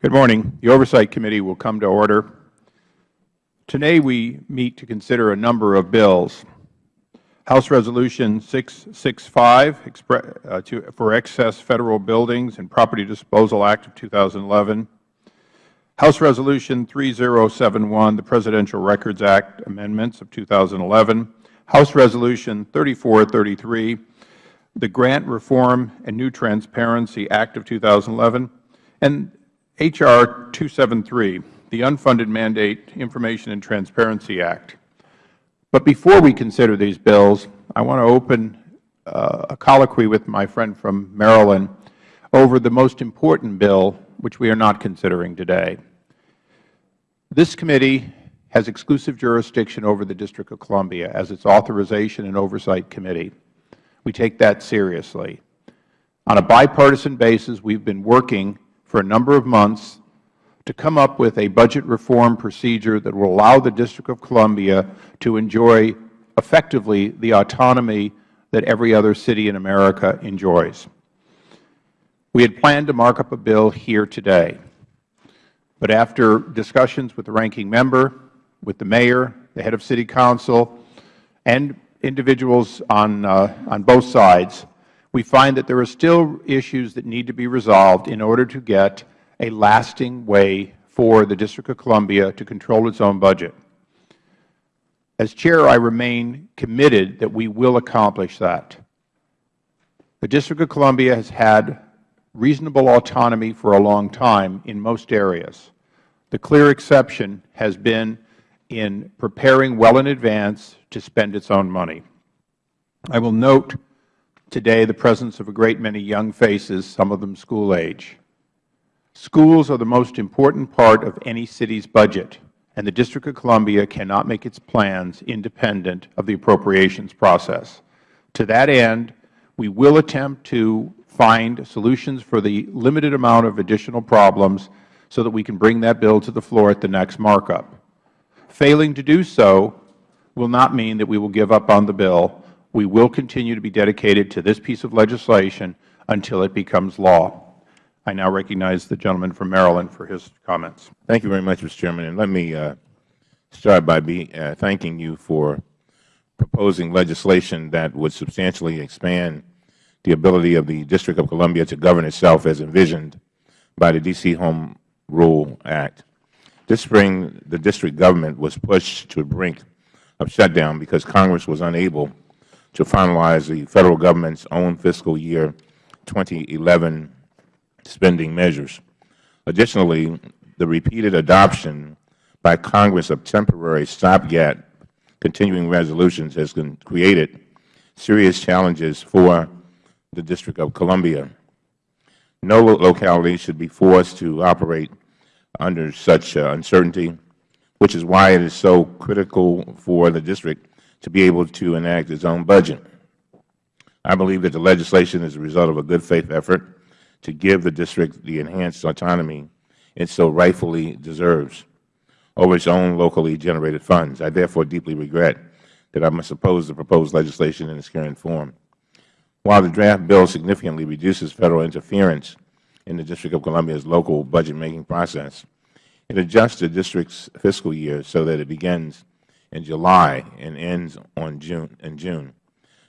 Good morning. The Oversight Committee will come to order. Today we meet to consider a number of bills. House Resolution 665 uh, for Excess Federal Buildings and Property Disposal Act of 2011, House Resolution 3071, the Presidential Records Act Amendments of 2011, House Resolution 3433, the Grant Reform and New Transparency Act of 2011, and H.R. 273, the Unfunded Mandate Information and Transparency Act. But before we consider these bills, I want to open uh, a colloquy with my friend from Maryland over the most important bill, which we are not considering today. This committee has exclusive jurisdiction over the District of Columbia as its Authorization and Oversight Committee. We take that seriously. On a bipartisan basis, we have been working for a number of months to come up with a budget reform procedure that will allow the District of Columbia to enjoy effectively the autonomy that every other city in America enjoys. We had planned to mark up a bill here today, but after discussions with the ranking member, with the mayor, the head of city council, and individuals on, uh, on both sides, we find that there are still issues that need to be resolved in order to get a lasting way for the District of Columbia to control its own budget. As Chair, I remain committed that we will accomplish that. The District of Columbia has had reasonable autonomy for a long time in most areas. The clear exception has been in preparing well in advance to spend its own money. I will note today the presence of a great many young faces, some of them school age. Schools are the most important part of any city's budget, and the District of Columbia cannot make its plans independent of the appropriations process. To that end, we will attempt to find solutions for the limited amount of additional problems so that we can bring that bill to the floor at the next markup. Failing to do so will not mean that we will give up on the bill we will continue to be dedicated to this piece of legislation until it becomes law. I now recognize the gentleman from Maryland for his comments. Thank you very much, Mr. Chairman. And let me uh, start by be, uh, thanking you for proposing legislation that would substantially expand the ability of the District of Columbia to govern itself as envisioned by the D.C. Home Rule Act. This spring, the district government was pushed to the brink of shutdown because Congress was unable to finalize the Federal Government's own fiscal year 2011 spending measures. Additionally, the repeated adoption by Congress of temporary stopgap continuing resolutions has created serious challenges for the District of Columbia. No locality should be forced to operate under such uh, uncertainty, which is why it is so critical for the District to be able to enact its own budget. I believe that the legislation is a result of a good faith effort to give the district the enhanced autonomy it so rightfully deserves over its own locally generated funds. I therefore deeply regret that I must oppose the proposed legislation in its current form. While the draft bill significantly reduces Federal interference in the District of Columbia's local budget-making process, it adjusts the district's fiscal year so that it begins in July and ends on June, in June.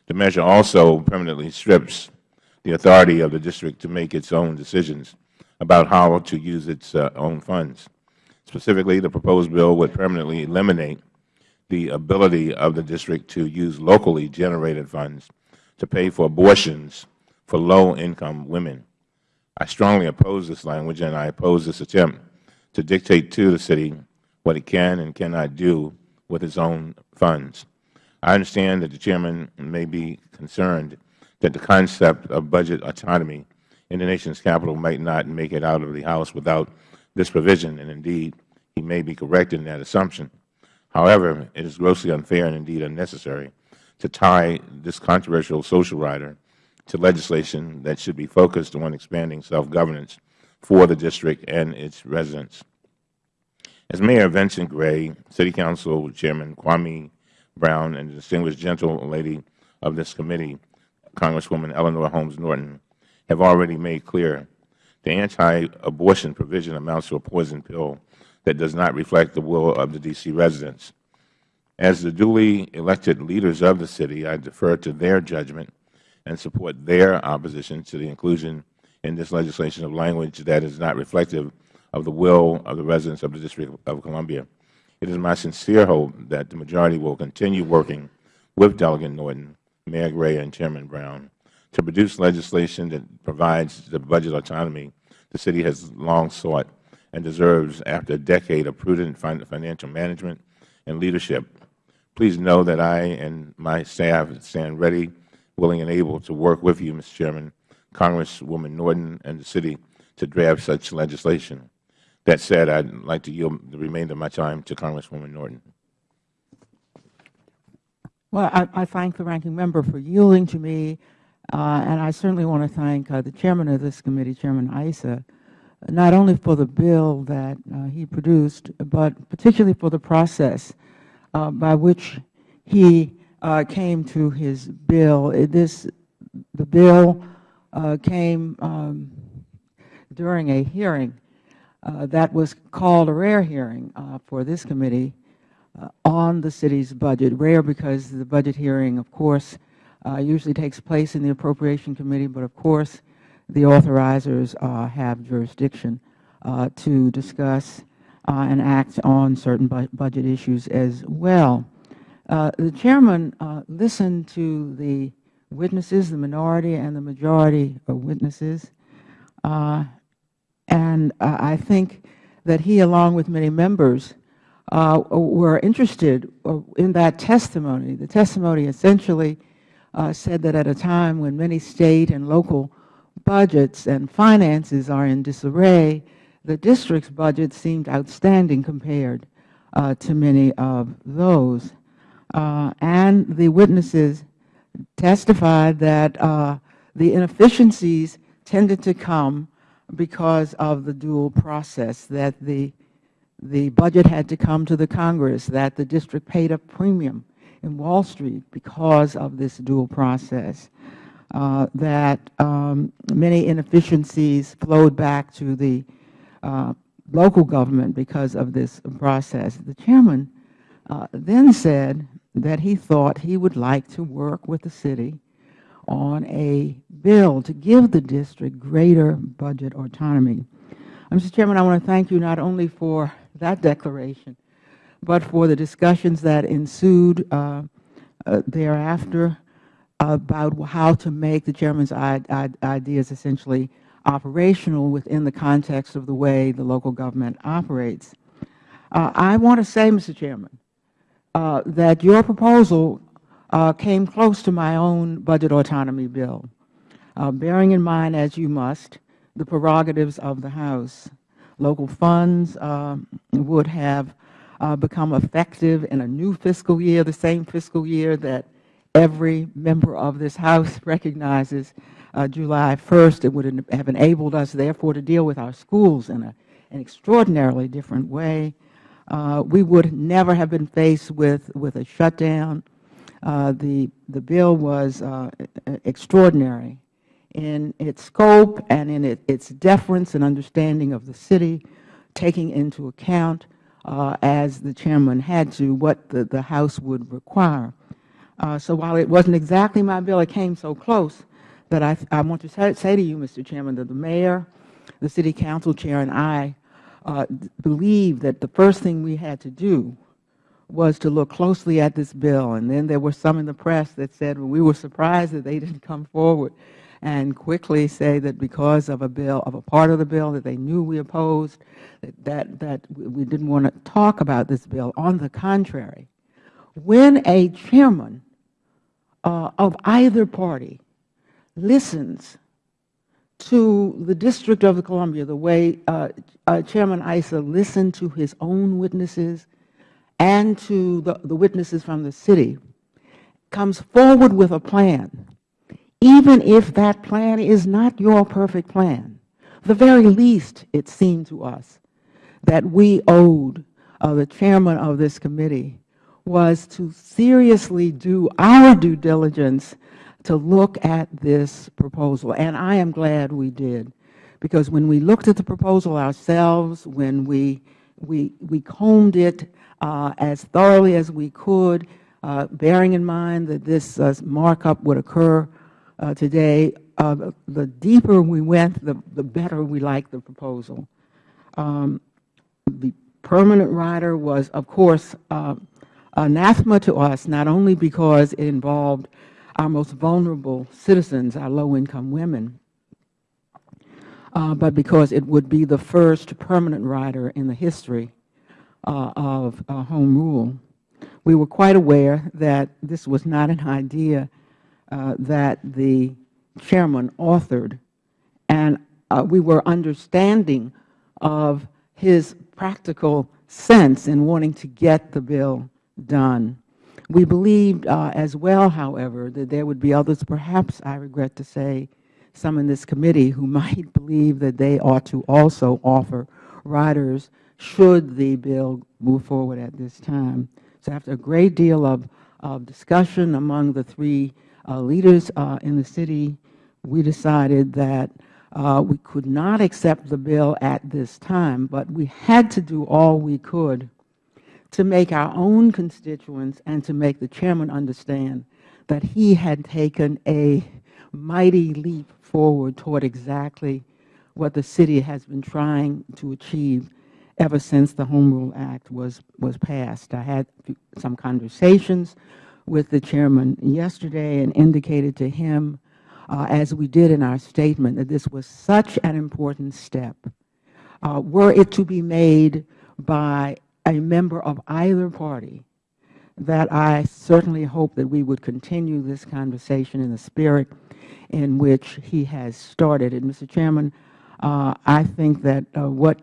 The measure also permanently strips the authority of the district to make its own decisions about how to use its uh, own funds. Specifically, the proposed bill would permanently eliminate the ability of the district to use locally generated funds to pay for abortions for low-income women. I strongly oppose this language, and I oppose this attempt to dictate to the city what it can and cannot do with its own funds. I understand that the Chairman may be concerned that the concept of budget autonomy in the nation's capital might not make it out of the House without this provision, and indeed, he may be correct in that assumption. However, it is grossly unfair and indeed unnecessary to tie this controversial social rider to legislation that should be focused on expanding self-governance for the district and its residents. As Mayor Vincent Gray, City Council Chairman Kwame Brown, and the distinguished gentlelady of this committee, Congresswoman Eleanor Holmes Norton, have already made clear, the anti-abortion provision amounts to a poison pill that does not reflect the will of the D.C. residents. As the duly elected leaders of the city, I defer to their judgment and support their opposition to the inclusion in this legislation of language that is not reflective of the will of the residents of the District of Columbia. It is my sincere hope that the majority will continue working with Delegate Norton, Mayor Gray, and Chairman Brown to produce legislation that provides the budget autonomy the city has long sought and deserves after a decade of prudent financial management and leadership. Please know that I and my staff stand ready, willing, and able to work with you, Mr. Chairman, Congresswoman Norton, and the city to draft such legislation. That said, I would like to yield the remainder of my time to Congresswoman Norton. Well, I, I thank the Ranking Member for yielding to me, uh, and I certainly want to thank uh, the Chairman of this committee, Chairman Issa, not only for the bill that uh, he produced, but particularly for the process uh, by which he uh, came to his bill. This, the bill uh, came um, during a hearing Uh, that was called a rare hearing uh, for this committee uh, on the city's budget, rare because the budget hearing, of course, uh, usually takes place in the Appropriation Committee, but of course the authorizers uh, have jurisdiction uh, to discuss and act on certain bu budget issues as well. the Chairman listened to the witnesses, the minority and the majority of witnesses, and I think that he, along with many members, uh, were interested uh, in that testimony. The testimony essentially uh, said that at a time when many State and local budgets and finances are in disarray, the district's budget seemed outstanding compared uh, to many of those. Uh, and the witnesses testified that uh, the inefficiencies tended to come because of the dual process, that the the budget had to come to the Congress, that the district paid a premium in Wall Street because of this dual process, uh, that um, many inefficiencies flowed back to the uh, local government because of this process. The Chairman uh, then said that he thought he would like to work with the city on a bill to give the district greater budget autonomy. Mr. Chairman, I want to thank you not only for that declaration, but for the discussions that ensued uh, uh, thereafter about how to make the Chairman's ideas essentially operational within the context of the way the local government operates. Uh, I want to say, Mr. Chairman, uh, that your proposal came close to my own budget autonomy bill, uh, bearing in mind, as you must, the prerogatives of the House local funds uh, would have uh, become effective in a new fiscal year, the same fiscal year that every member of this House recognizes uh, July 1st. It would have enabled us, therefore, to deal with our schools in a, an extraordinarily different way. Uh, we would never have been faced with, with a shutdown. Uh, the, the bill was uh, extraordinary in its scope and in it, its deference and understanding of the city, taking into account, uh, as the Chairman had to, what the, the House would require. Uh, so while it wasn't exactly my bill, it came so close that I, I want to say, say to you, Mr. Chairman, that the Mayor, the City Council Chair, and I uh, believe that the first thing we had to do was to look closely at this bill. And then there were some in the press that said, well, we were surprised that they didn't come forward and quickly say that because of a bill, of a part of the bill that they knew we opposed, that, that, we didn't want to talk about this bill. On the contrary, when a chairman uh, of either party listens to the District of Columbia the way uh, uh, Chairman Issa listened to his own witnesses and to the, the witnesses from the city, comes forward with a plan even if that plan is not your perfect plan, the very least it seemed to us that we owed uh, the chairman of this committee was to seriously do our due diligence to look at this proposal. And I am glad we did, because when we looked at the proposal ourselves, when we, we, we combed it as thoroughly as we could, uh, bearing in mind that this uh, markup would occur uh, today, uh, the, deeper we went, the, the better we liked the proposal. Um, the permanent rider was, of course, uh, anathema to us, not only because it involved our most vulnerable citizens, our low-income women, uh, but because it would be the first permanent rider in the history uh, of uh, home rule. We were quite aware that this was not an idea uh, that the chairman authored, and uh, we were understanding of his practical sense in wanting to get the bill done. We believed uh, as well, however, that there would be others, perhaps, I regret to say, some in this committee who might believe that they ought to also offer riders should the bill move forward at this time. So after a great deal of, of discussion among the three uh, leaders uh, in the city, we decided that uh, we could not accept the bill at this time, but we had to do all we could to make our own constituents and to make the chairman understand that he had taken a mighty leap forward toward exactly what the city has been trying to achieve ever since the Home Rule Act was, was passed. I had some conversations with the chairman yesterday and indicated to him, uh, as we did in our statement, that this was such an important step. Uh, were it to be made by a member of either party, that I certainly hope that we would continue this conversation in the spirit in which he has started. And, Mr. Chairman, uh, I think that uh, what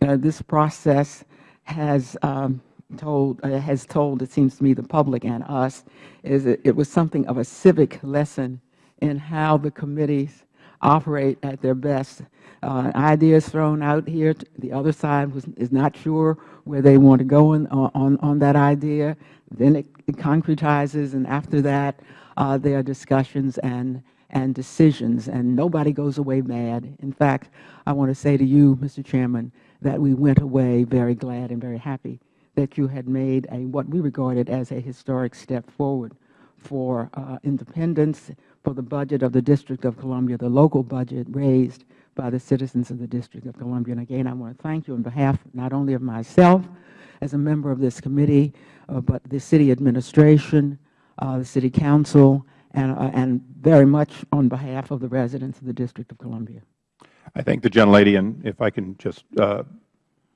this process has um, told, uh, has told, it seems to me, the public and us, is that it was something of a civic lesson in how the committees operate at their best. Uh, ideas thrown out here, the other side was, is not sure where they want to go in, on, on that idea. Then it, it concretizes, and after that, uh, there are discussions and, and decisions, and nobody goes away mad. In fact, I want to say to you, Mr. Chairman, that we went away very glad and very happy that you had made a what we regarded as a historic step forward for uh, independence, for the budget of the District of Columbia, the local budget raised by the citizens of the District of Columbia. And again, I want to thank you on behalf not only of myself as a member of this committee, uh, but the City Administration, uh, the City Council, and, uh, and very much on behalf of the residents of the District of Columbia. I thank the gentlelady, and if I can just uh,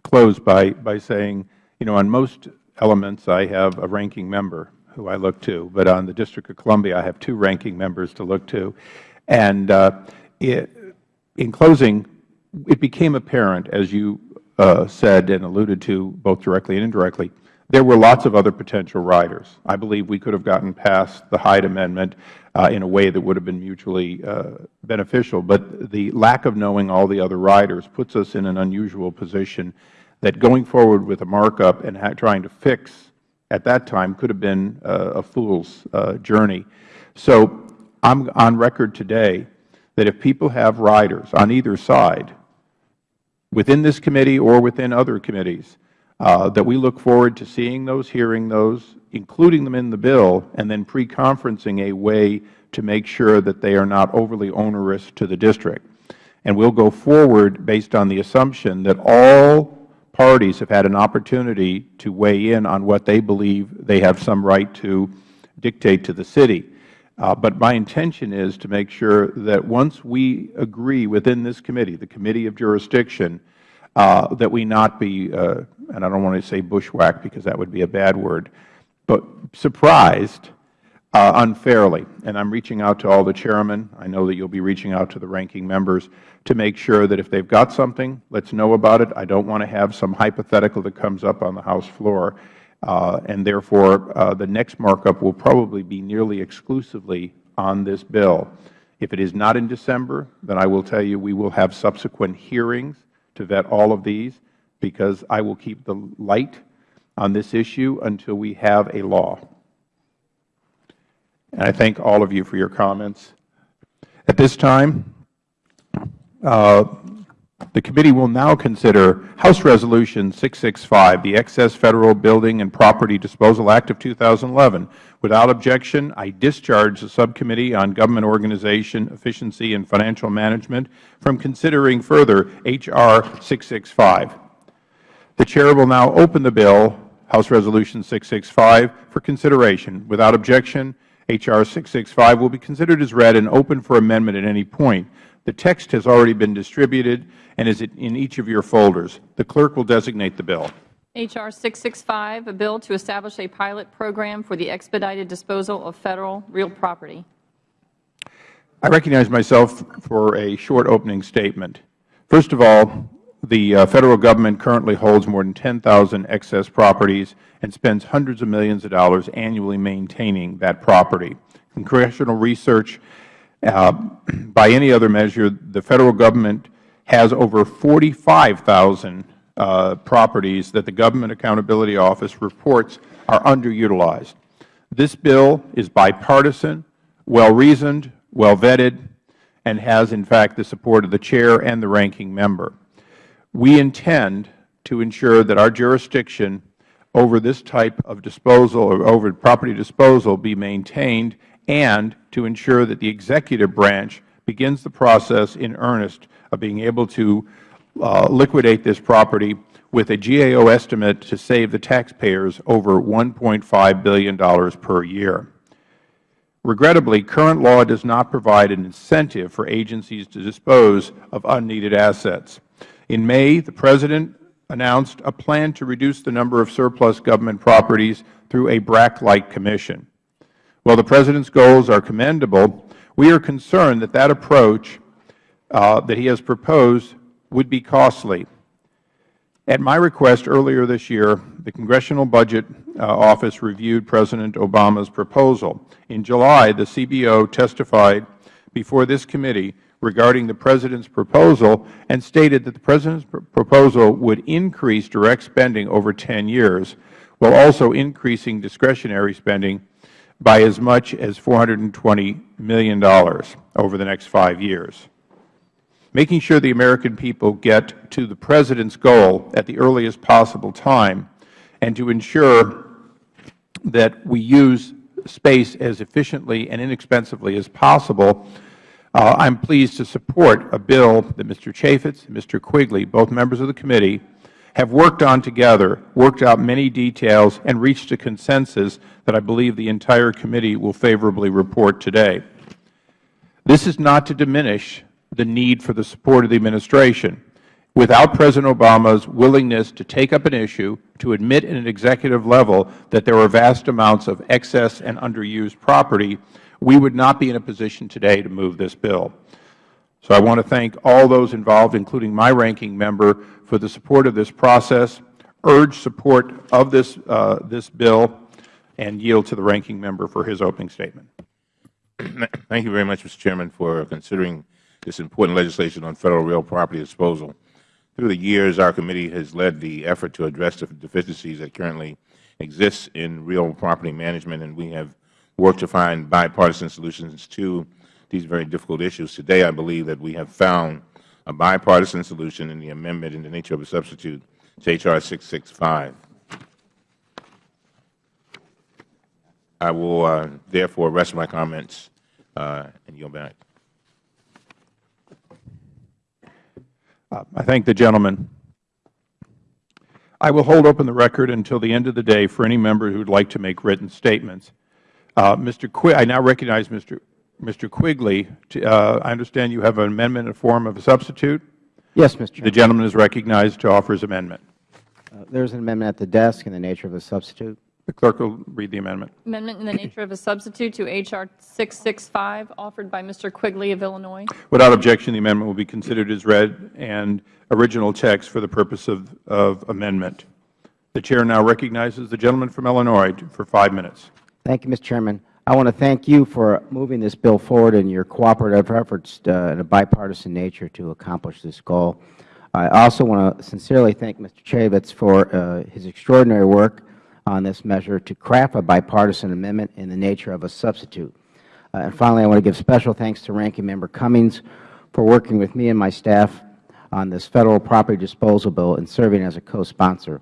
close by, by saying, you know, on most elements I have a ranking member who I look to, but on the District of Columbia I have two ranking members to look to. And uh, it, in closing, it became apparent, as you uh, said and alluded to both directly and indirectly, there were lots of other potential riders. I believe we could have gotten past the Hyde Amendment uh, in a way that would have been mutually uh, beneficial. But the lack of knowing all the other riders puts us in an unusual position that going forward with a markup and trying to fix at that time could have been uh, a fool's journey. So I am on record today that if people have riders on either side, within this committee or within other committees, that we look forward to seeing those, hearing those, including them in the bill, and then pre-conferencing a way to make sure that they are not overly onerous to the district. And we will go forward based on the assumption that all parties have had an opportunity to weigh in on what they believe they have some right to dictate to the city. Uh, but my intention is to make sure that once we agree within this committee, the Committee of Jurisdiction, uh, that we not be, uh, and I don't want to say bushwhacked because that would be a bad word, but surprised uh, unfairly. And I am reaching out to all the chairmen. I know that you will be reaching out to the ranking members to make sure that if they have got something, let us know about it. I don't want to have some hypothetical that comes up on the House floor. Uh, and therefore, uh, the next markup will probably be nearly exclusively on this bill. If it is not in December, then I will tell you we will have subsequent hearings to vet all of these because I will keep the light on this issue until we have a law. And I thank all of you for your comments. At this time, uh, the committee will now consider House Resolution 665, the Excess Federal Building and Property Disposal Act of 2011. Without objection, I discharge the Subcommittee on Government Organization, Efficiency, and Financial Management from considering further H.R. 665. The Chair will now open the bill, House Resolution 665, for consideration. Without objection, H.R. 665 will be considered as read and open for amendment at any point. The text has already been distributed and is in each of your folders. The Clerk will designate the bill. H.R. 665, a bill to establish a pilot program for the expedited disposal of Federal real property. I recognize myself for a short opening statement. First of all, the uh, Federal Government currently holds more than 10,000 excess properties and spends hundreds of millions of dollars annually maintaining that property. Congressional research, uh, by any other measure, the Federal Government has over 45,000 uh, properties that the Government Accountability Office reports are underutilized. This bill is bipartisan, well-reasoned, well-vetted, and has, in fact, the support of the Chair and the Ranking Member. We intend to ensure that our jurisdiction over this type of disposal or over property disposal be maintained and to ensure that the executive branch begins the process in earnest of being able to uh, liquidate this property with a GAO estimate to save the taxpayers over $1.5 billion per year. Regrettably, current law does not provide an incentive for agencies to dispose of unneeded assets. In May, the President announced a plan to reduce the number of surplus government properties through a BRAC-like commission. While the President's goals are commendable, we are concerned that that approach uh, that he has proposed would be costly. At my request earlier this year, the Congressional Budget uh, Office reviewed President Obama's proposal. In July, the CBO testified before this committee regarding the President's proposal and stated that the President's pr proposal would increase direct spending over 10 years, while also increasing discretionary spending by as much as $420 million over the next five years. Making sure the American people get to the President's goal at the earliest possible time, and to ensure that we use space as efficiently and inexpensively as possible, Uh, I am pleased to support a bill that Mr. Chaffetz and Mr. Quigley, both members of the committee, have worked on together, worked out many details, and reached a consensus that I believe the entire committee will favorably report today. This is not to diminish the need for the support of the Administration. Without President Obama's willingness to take up an issue, to admit at an executive level that there are vast amounts of excess and underused property, we would not be in a position today to move this bill. So I want to thank all those involved, including my ranking member, for the support of this process, urge support of this, uh, this bill, and yield to the ranking member for his opening statement. Thank you very much, Mr. Chairman, for considering this important legislation on Federal real property disposal. Through the years, our committee has led the effort to address the deficiencies that currently exist in real property management, and we have worked to find bipartisan solutions to these very difficult issues. Today, I believe that we have found a bipartisan solution in the amendment in the nature of a substitute to H.R. 665. I will uh, therefore rest my comments uh, and yield back. Uh, I thank the gentleman. I will hold open the record until the end of the day for any member who would like to make written statements. Uh, Mr. Qu I now recognize Mr. Mr. Quigley. To, uh, I understand you have an amendment in the form of a substitute. Yes, Mr. Chairman. The gentleman is recognized to offer his amendment. Uh, there is an amendment at the desk in the nature of a substitute. The clerk will read the amendment. Amendment in the nature of a substitute to H.R. 665, offered by Mr. Quigley of Illinois. Without objection, the amendment will be considered as read and original text for the purpose of, of amendment. The Chair now recognizes the gentleman from Illinois for five minutes. Thank you, Mr. Chairman. I want to thank you for moving this bill forward and your cooperative efforts uh, in a bipartisan nature to accomplish this goal. I also want to sincerely thank Mr. Chaffetz for uh, his extraordinary work on this measure to craft a bipartisan amendment in the nature of a substitute. Uh, and finally, I want to give special thanks to Ranking Member Cummings for working with me and my staff on this Federal property disposal bill and serving as a co-sponsor.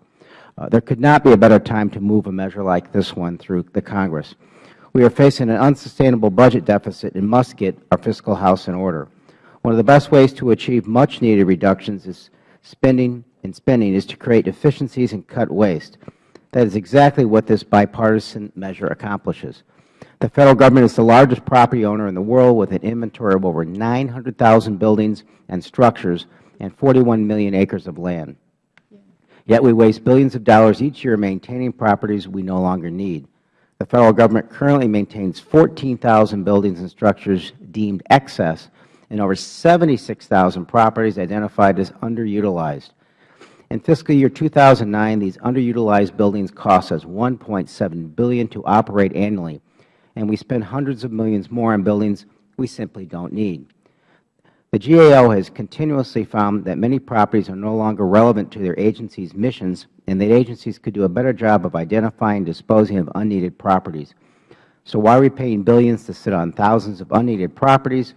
Uh, there could not be a better time to move a measure like this one through the Congress. We are facing an unsustainable budget deficit and must get our fiscal house in order. One of the best ways to achieve much-needed reductions is spending and spending is to create efficiencies and cut waste. That is exactly what this bipartisan measure accomplishes. The Federal Government is the largest property owner in the world with an inventory of over 900,000 buildings and structures and 41 million acres of land. Yet we waste billions of dollars each year maintaining properties we no longer need. The Federal Government currently maintains 14,000 buildings and structures deemed excess and over 76,000 properties identified as underutilized. In fiscal year 2009, these underutilized buildings cost us $1.7 billion to operate annually, and we spend hundreds of millions more on buildings we simply don't need. The GAO has continuously found that many properties are no longer relevant to their agency's missions and that agencies could do a better job of identifying and disposing of unneeded properties. So why are we paying billions to sit on thousands of unneeded properties?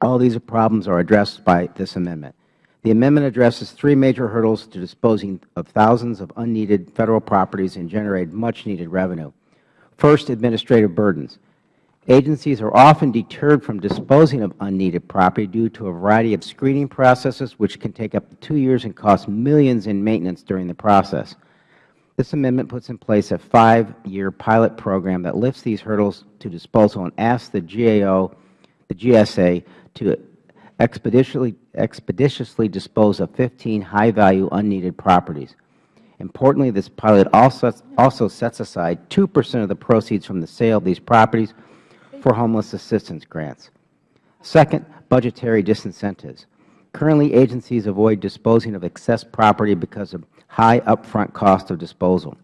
All these problems are addressed by this amendment. The amendment addresses three major hurdles to disposing of thousands of unneeded Federal properties and generate much-needed revenue. First, administrative burdens. Agencies are often deterred from disposing of unneeded property due to a variety of screening processes which can take up to two years and cost millions in maintenance during the process. This amendment puts in place a five-year pilot program that lifts these hurdles to disposal and asks the GAO, the GSA, to expeditiously, expeditiously dispose of 15 high-value unneeded properties. Importantly, this pilot also, also sets aside 2 percent of the proceeds from the sale of these properties for homeless assistance grants. Second, budgetary disincentives. Currently, agencies avoid disposing of excess property because of high upfront cost of disposal.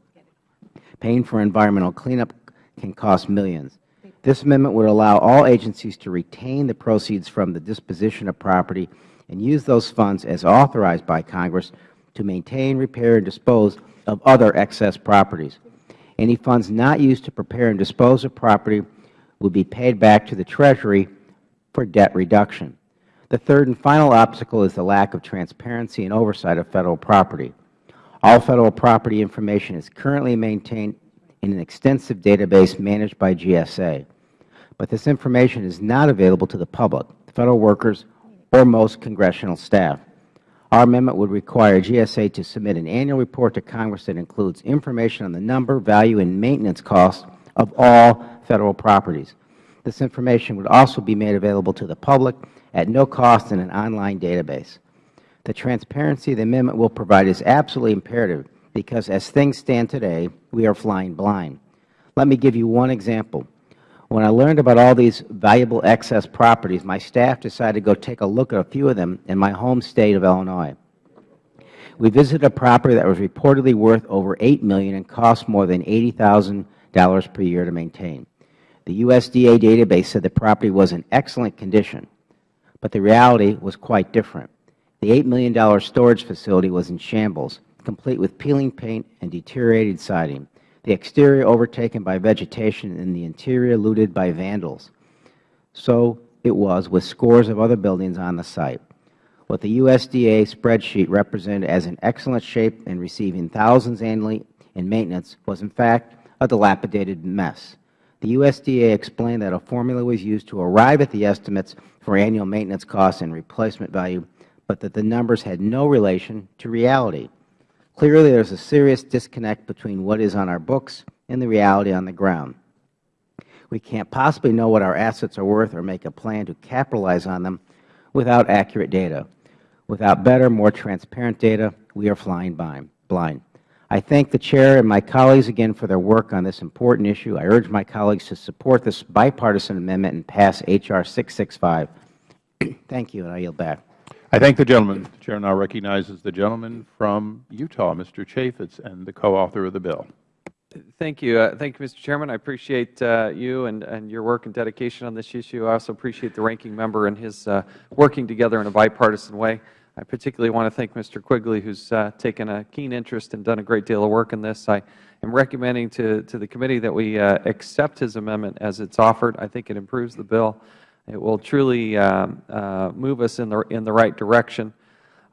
Paying for environmental cleanup can cost millions. This amendment would allow all agencies to retain the proceeds from the disposition of property and use those funds as authorized by Congress to maintain, repair, and dispose of other excess properties. Any funds not used to prepare and dispose of property will be paid back to the Treasury for debt reduction. The third and final obstacle is the lack of transparency and oversight of Federal property. All Federal property information is currently maintained in an extensive database managed by GSA. But this information is not available to the public, Federal workers, or most Congressional staff. Our amendment would require GSA to submit an annual report to Congress that includes information on the number, value, and maintenance costs of all Federal properties. This information would also be made available to the public at no cost in an online database. The transparency the amendment will provide is absolutely imperative because as things stand today, we are flying blind. Let me give you one example. When I learned about all these valuable excess properties, my staff decided to go take a look at a few of them in my home State of Illinois. We visited a property that was reportedly worth over $8 million and cost more than $80,000 per year to maintain. The USDA database said the property was in excellent condition, but the reality was quite different. The $8 million storage facility was in shambles complete with peeling paint and deteriorated siding, the exterior overtaken by vegetation and the interior looted by vandals. So it was with scores of other buildings on the site. What the USDA spreadsheet represented as in excellent shape and receiving thousands annually in maintenance was in fact a dilapidated mess. The USDA explained that a formula was used to arrive at the estimates for annual maintenance costs and replacement value, but that the numbers had no relation to reality. Clearly, there is a serious disconnect between what is on our books and the reality on the ground. We can't possibly know what our assets are worth or make a plan to capitalize on them without accurate data. Without better, more transparent data, we are flying blind. I thank the Chair and my colleagues again for their work on this important issue. I urge my colleagues to support this bipartisan amendment and pass H.R. 665. thank you, and I yield back. I thank the gentleman. The Chair now recognizes the gentleman from Utah, Mr. Chaffetz, and the co-author of the bill. Thank you. Uh, thank you, Mr. Chairman. I appreciate uh, you and, and your work and dedication on this issue. I also appreciate the ranking member and his uh, working together in a bipartisan way. I particularly want to thank Mr. Quigley, who has uh, taken a keen interest and done a great deal of work in this. I am recommending to, to the committee that we uh, accept his amendment as it is offered. I think it improves the bill It will truly um, uh, move us in the, in the right direction.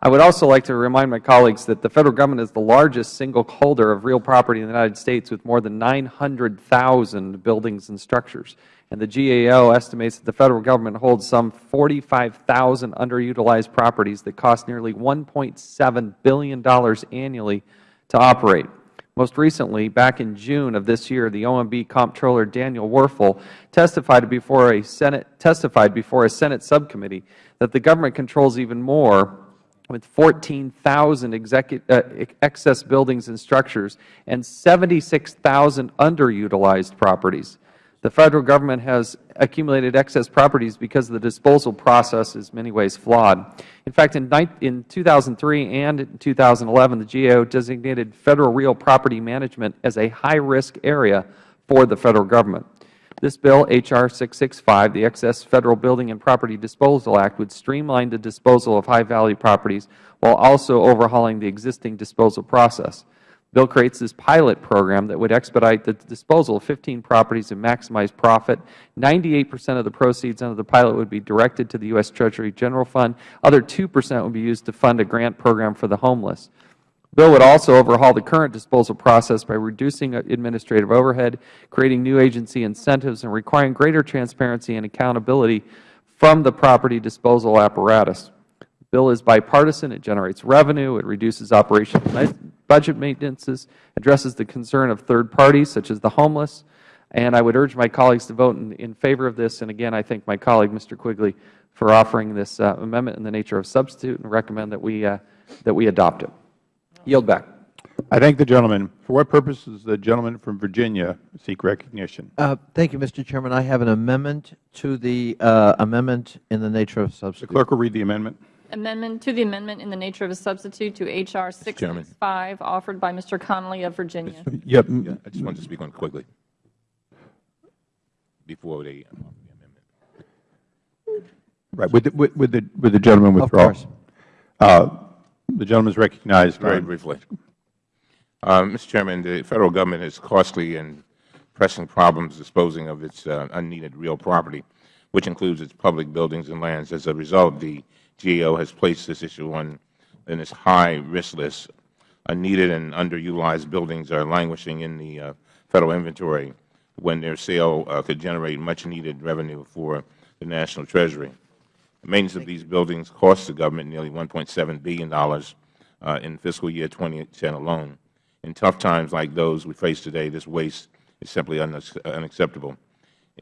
I would also like to remind my colleagues that the Federal Government is the largest single holder of real property in the United States with more than 900,000 buildings and structures. And the GAO estimates that the Federal Government holds some 45,000 underutilized properties that cost nearly $1.7 billion annually to operate. Most recently, back in June of this year, the OMB Comptroller Daniel Werfel testified before a Senate, testified before a Senate subcommittee that the government controls even more with 14,000 uh, excess buildings and structures and 76,000 underutilized properties. The Federal Government has accumulated excess properties because the disposal process is in many ways flawed. In fact, in, in 2003 and in 2011, the GAO designated Federal real property management as a high-risk area for the Federal Government. This bill, H.R. 665, the Excess Federal Building and Property Disposal Act, would streamline the disposal of high-value properties while also overhauling the existing disposal process. Bill creates this pilot program that would expedite the disposal of 15 properties and maximize profit. 98 percent of the proceeds under the pilot would be directed to the U.S. Treasury General Fund. Other 2 percent would be used to fund a grant program for the homeless. Bill would also overhaul the current disposal process by reducing administrative overhead, creating new agency incentives, and requiring greater transparency and accountability from the property disposal apparatus. The bill is bipartisan. It generates revenue. It reduces operational budget maintenances, addresses the concern of third parties, such as the homeless. And I would urge my colleagues to vote in, in favor of this. And again, I thank my colleague, Mr. Quigley, for offering this uh, amendment in the nature of substitute and recommend that we, uh, that we adopt it. Yield back. I thank the gentleman. For what purpose does the gentleman from Virginia seek recognition? Uh, thank you, Mr. Chairman. I have an amendment to the uh, amendment in the nature of substitute. The clerk will read the amendment. Amendment to the amendment in the nature of a substitute to H.R. 665, offered by Mr. Connolly of Virginia. Yep. Yeah, I just wanted to speak on it quickly before they offer the amendment. Right. Would the, would would the, would the gentleman Of course. Uh, The gentleman is recognized. Very briefly. Uh, Mr. Chairman, the Federal Government has costly and pressing problems disposing of its uh, unneeded real property, which includes its public buildings and lands. As a result, the GAO has placed this issue on in its high risk list. Unneeded and underutilized buildings are languishing in the uh, Federal inventory when their sale uh, could generate much needed revenue for the National Treasury. The maintenance of these buildings cost the government nearly $1.7 billion uh, in fiscal year 2010 alone. In tough times like those we face today, this waste is simply unacceptable.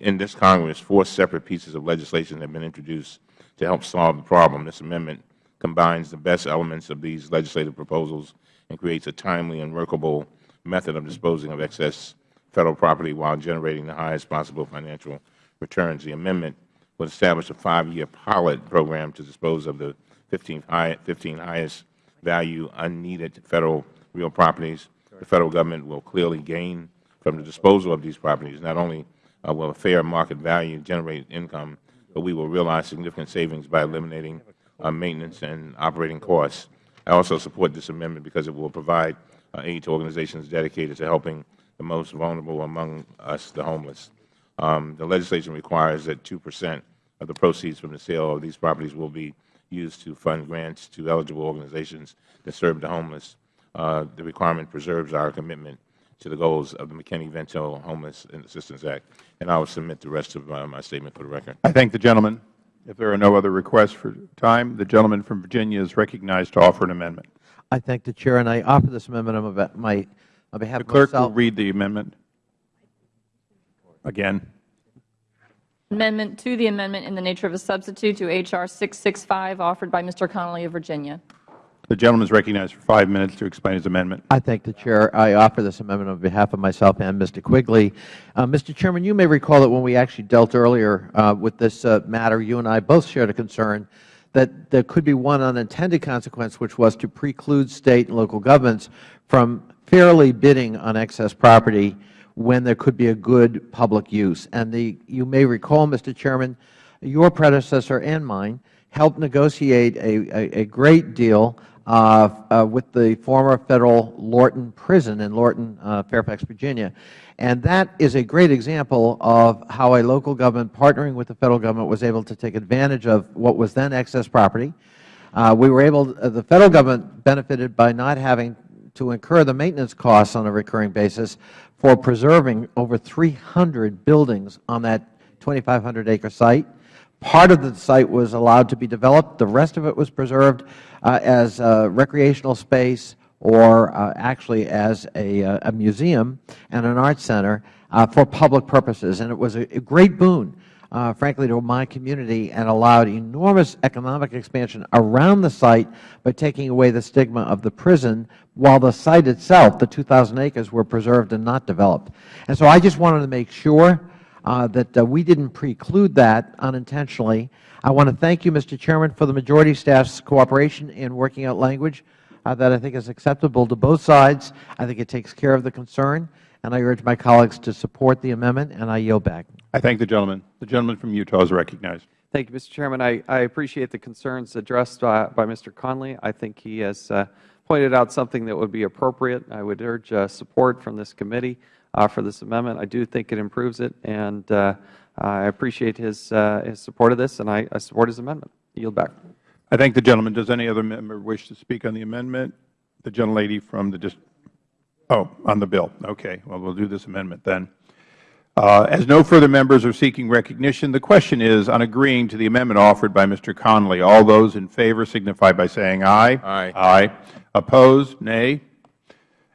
In this Congress, four separate pieces of legislation have been introduced to help solve the problem. This amendment combines the best elements of these legislative proposals and creates a timely and workable method of disposing of excess Federal property while generating the highest possible financial returns. The amendment would establish a five-year pilot program to dispose of the 15, high, 15 highest value unneeded Federal real properties. The Federal Government will clearly gain from the disposal of these properties. Not only uh, will a fair market value generate income, but we will realize significant savings by eliminating uh, maintenance and operating costs. I also support this amendment because it will provide uh, aid to organizations dedicated to helping the most vulnerable among us, the homeless. Um, the legislation requires that 2 percent of the proceeds from the sale of these properties will be used to fund grants to eligible organizations that serve the homeless. Uh, the requirement preserves our commitment to the goals of the McKinney-Vento Homeless Assistance Act. And I will submit the rest of uh, my statement for the record. I thank the gentleman. If there are no other requests for time, the gentleman from Virginia is recognized to offer an amendment. I thank the Chair, and I offer this amendment on my, on behalf The of clerk will read the amendment again. Amendment to the amendment in the nature of a substitute to H.R. 665, offered by Mr. Connolly of Virginia. The gentleman is recognized for five minutes to explain his amendment. I thank the Chair. I offer this amendment on behalf of myself and Mr. Quigley. Uh, Mr. Chairman, you may recall that when we actually dealt earlier uh, with this uh, matter, you and I both shared a concern that there could be one unintended consequence, which was to preclude State and local governments from fairly bidding on excess property when there could be a good public use. And the, you may recall, Mr. Chairman, your predecessor and mine helped negotiate a, a, a great deal with the former Federal Lorton Prison in Lorton, uh, Fairfax, Virginia. And that is a great example of how a local government partnering with the Federal Government was able to take advantage of what was then excess property. Uh, we were able, uh, the Federal Government benefited by not having to incur the maintenance costs on a recurring basis for preserving over 300 buildings on that 2,500 acre site. Part of the site was allowed to be developed. The rest of it was preserved uh, as uh, recreational space or uh, actually as a, uh, a museum and an art center uh, for public purposes. And it was a, a great boon, uh, frankly, to my community and allowed enormous economic expansion around the site by taking away the stigma of the prison while the site itself, the 2,000 acres, were preserved and not developed. And so I just wanted to make sure that uh, we didn't preclude that unintentionally. I want to thank you, Mr. Chairman, for the majority staff's cooperation in working out language uh, that I think is acceptable to both sides. I think it takes care of the concern, and I urge my colleagues to support the amendment, and I yield back. I thank the gentleman. The gentleman from Utah is recognized. Thank you, Mr. Chairman. I, I appreciate the concerns addressed by, by Mr. Connolly. I think he has uh, pointed out something that would be appropriate. I would urge uh, support from this committee uh, for this amendment. I do think it improves it, and uh, I appreciate his, uh, his support of this, and I, I support his amendment. I yield back. I thank the gentleman. Does any other member wish to speak on the amendment? The gentlelady from the dist oh, on the bill. Okay. Well, we'll do this amendment then. Uh, as no further members are seeking recognition, the question is on agreeing to the amendment offered by Mr. Connolly. All those in favor signify by saying aye. Aye. Aye. Opposed? Nay.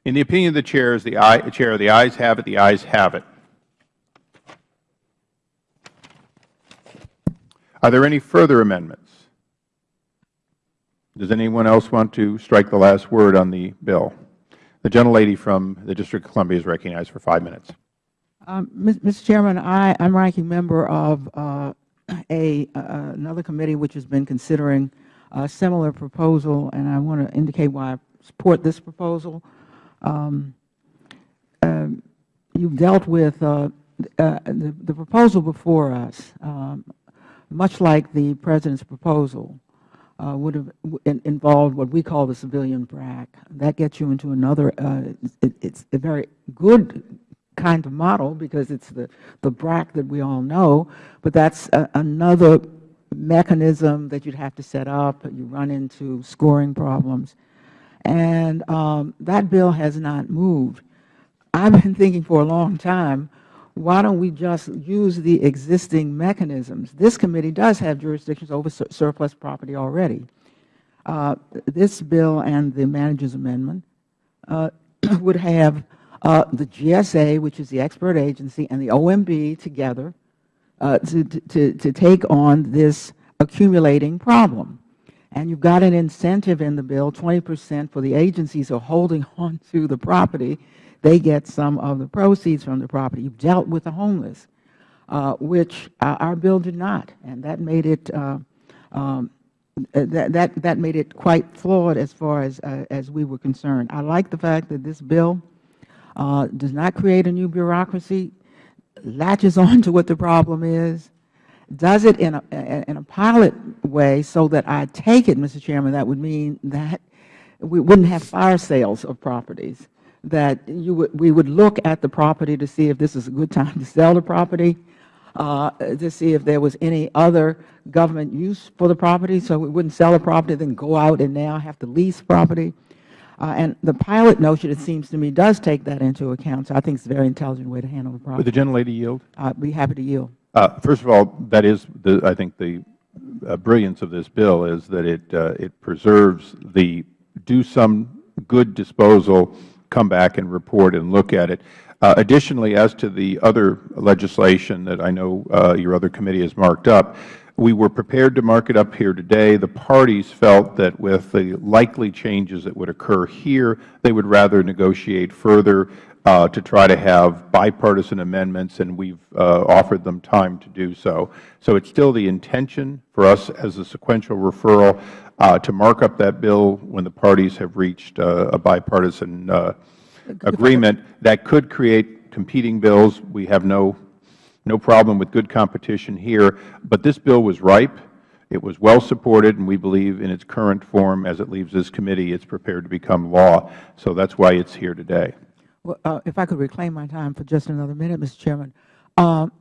In the opinion of the chair, the ayes have it. The ayes have it. Are there any further amendments? Does anyone else want to strike the last word on the bill? The gentlelady from the District of Columbia is recognized for five minutes. Um, Mr. Chairman, I am ranking member of uh, a uh, another committee which has been considering a similar proposal, and I want to indicate why I support this proposal. Um, um, you've dealt with uh, uh, the, the proposal before us, um, much like the President's proposal, uh, would have involved what we call the civilian BRAC. That gets you into another, uh, it, it's a very good kind of model because it's the, the BRAC that we all know, but that's another mechanism that you'd have to set up. You run into scoring problems. And um, that bill has not moved. I've been thinking for a long time, why don't we just use the existing mechanisms? This committee does have jurisdictions over sur surplus property already. Uh, this bill and the manager's amendment uh, would have uh, the GSA, which is the expert agency, and the OMB together uh, to, to, to take on this accumulating problem. And you've got an incentive in the bill, 20 percent for the agencies who are holding on to the property. They get some of the proceeds from the property. You've dealt with the homeless, uh, which uh, our bill did not, and that made it uh, um, that, that, that made it quite flawed as far as, uh, as we were concerned. I like the fact that this bill uh, does not create a new bureaucracy, latches on to what the problem is, does it in a, in a pilot way so that I take it, Mr. Chairman, that would mean that we wouldn't have fire sales of properties, that you would, we would look at the property to see if this is a good time to sell the property, uh, to see if there was any other government use for the property, so we wouldn't sell the property, then go out and now have to lease property. Uh, and the pilot notion, it seems to me, does take that into account. So I think it's a very intelligent way to handle the problem. Would the gentlelady yield? I'd be happy to yield. Uh, first of all, that is, the, I think, the uh, brilliance of this bill is that it, uh, it preserves the do some good disposal, come back and report and look at it. Uh, additionally, as to the other legislation that I know uh, your other committee has marked up, we were prepared to mark it up here today. The parties felt that with the likely changes that would occur here, they would rather negotiate further uh, to try to have bipartisan amendments, and we've uh, offered them time to do so. So it's still the intention for us as a sequential referral uh, to mark up that bill when the parties have reached uh, a bipartisan uh, agreement that could create competing bills. We have no no problem with good competition here. But this bill was ripe. It was well supported, and we believe in its current form, as it leaves this committee, it's prepared to become law. So that's why it's here today. Well, uh, if I could reclaim my time for just another minute, Mr. Chairman. Um,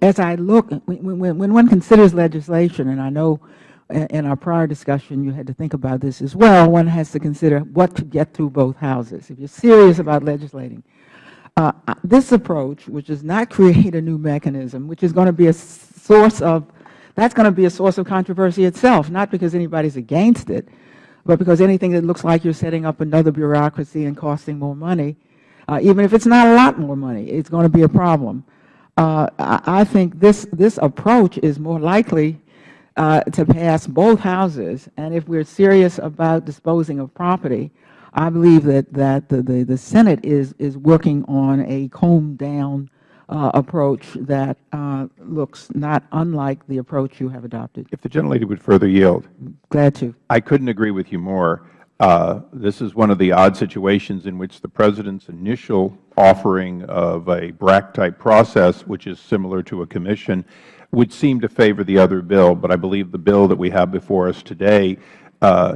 as I look, when, when, when one considers legislation, and I know in in our prior discussion you had to think about this as well, one has to consider what to get through both houses. If you are serious about legislating, uh, uh, this approach, which does not create a new mechanism, which is going to be a source of, that's going to be a source of controversy itself, not because anybody is against it, but because anything that looks like you are setting up another bureaucracy and costing more money, uh, even if it's not a lot more money, it's going to be a problem. Uh, I, think this, this approach is more likely uh, to pass both houses, and if we're serious about disposing of property, I believe that, that the, the, the Senate is, is working on a combed-down uh, approach that uh, looks not unlike the approach you have adopted. If the gentlelady would further yield. Glad to. I couldn't agree with you more. Uh, this is one of the odd situations in which the President's initial offering of a BRAC-type process, which is similar to a commission, would seem to favor the other bill. But I believe the bill that we have before us today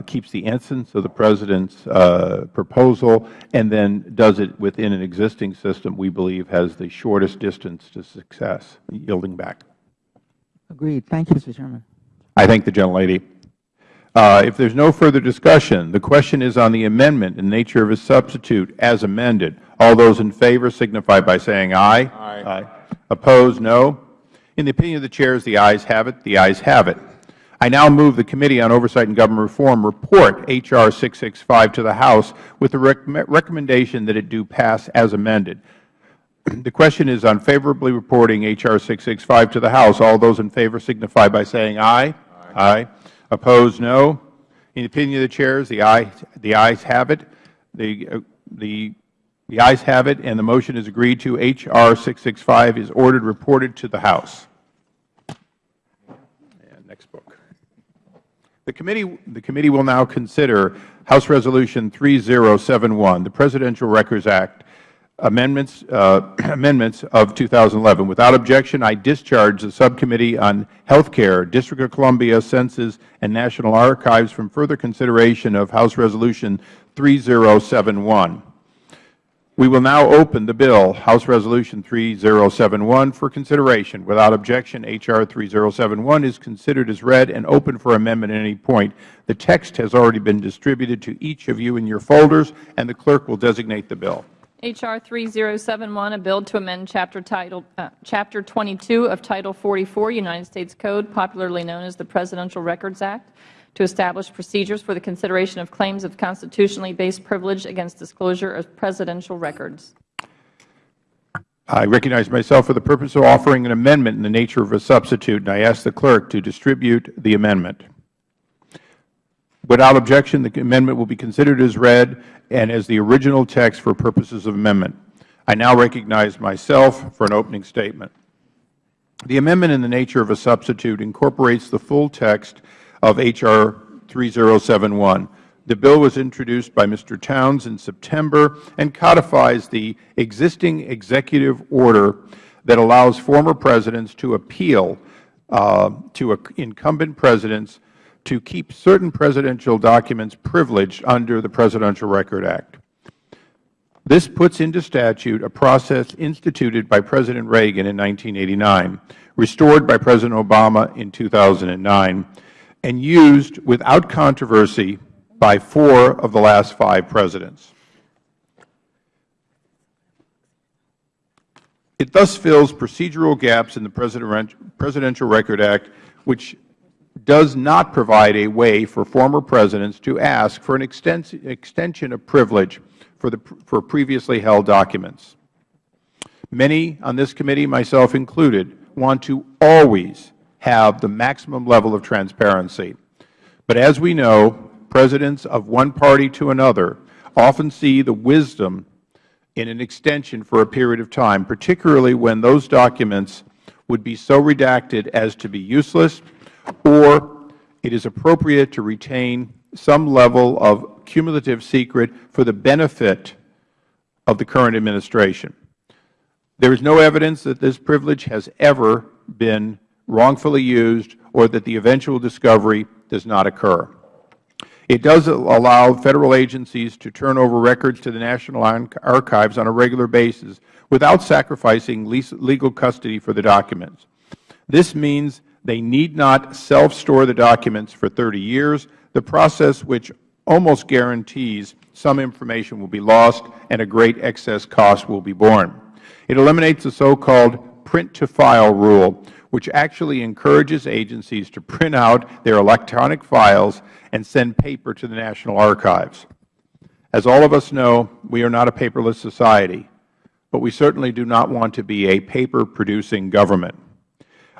keeps the essence of the President's uh, proposal and then does it within an existing system we believe has the shortest distance to success. Yielding back. Agreed. Thank you, Mr. Chairman. I thank the gentlelady. Uh, if there is no further discussion, the question is on the amendment in nature of a substitute as amended. All those in favor signify by saying aye. Aye. aye. Opposed, no. In the opinion of the chairs, the ayes have it. The ayes have it. I now move the Committee on Oversight and Government Reform report H.R. 665 to the House with the rec recommendation that it do pass as amended. The question is on favorably reporting H.R. 665 to the House. All those in favor signify by saying aye. Aye. aye. Opposed, no. In the opinion of the chairs, the, aye, the ayes have it. The, uh, the, the ayes have it, and the motion is agreed to. H.R. 665 is ordered reported to the House. And next book. The committee, the committee will now consider House Resolution 3071, the Presidential Records Act, amendments, uh, amendments of 2011. Without objection, I discharge the Subcommittee on Health Care, District of Columbia Census and National Archives from further consideration of House Resolution 3071. We will now open the bill, House Resolution 3071, for consideration. Without objection, H.R. 3071 is considered as read and open for amendment at any point. The text has already been distributed to each of you in your folders, and the clerk will designate the bill. H.R. 3071, a bill to amend Chapter, uh, Chapter 22 of Title 44, United States Code, popularly known as the Presidential Records Act, to establish procedures for the consideration of claims of constitutionally based privilege against disclosure of presidential records. I recognize myself for the purpose of offering an amendment in the nature of a substitute, and I ask the clerk to distribute the amendment. Without objection, the amendment will be considered as read and as the original text for purposes of amendment. I now recognize myself for an opening statement. The amendment in the nature of a substitute incorporates the full text of H.R. 3071. The bill was introduced by Mr. Towns in September and codifies the existing executive order that allows former presidents to appeal uh, to incumbent presidents to keep certain presidential documents privileged under the Presidential Record Act. This puts into statute a process instituted by President Reagan in 1989, restored by President Obama in 2009, and used without controversy by four of the last five presidents. It thus fills procedural gaps in the Presidential Record Act, which does not provide a way for former presidents to ask for an extension of privilege for, the, for previously held documents. Many on this committee, myself included, want to always have the maximum level of transparency. But as we know, presidents of one party to another often see the wisdom in an extension for a period of time, particularly when those documents would be so redacted as to be useless or it is appropriate to retain some level of cumulative secret for the benefit of the current administration. There is no evidence that this privilege has ever been wrongfully used, or that the eventual discovery does not occur. It does allow Federal agencies to turn over records to the National Archives on a regular basis without sacrificing legal custody for the documents. This means they need not self-store the documents for 30 years, the process which almost guarantees some information will be lost and a great excess cost will be borne. It eliminates the so-called print-to-file rule, which actually encourages agencies to print out their electronic files and send paper to the National Archives. As all of us know, we are not a paperless society, but we certainly do not want to be a paper-producing government.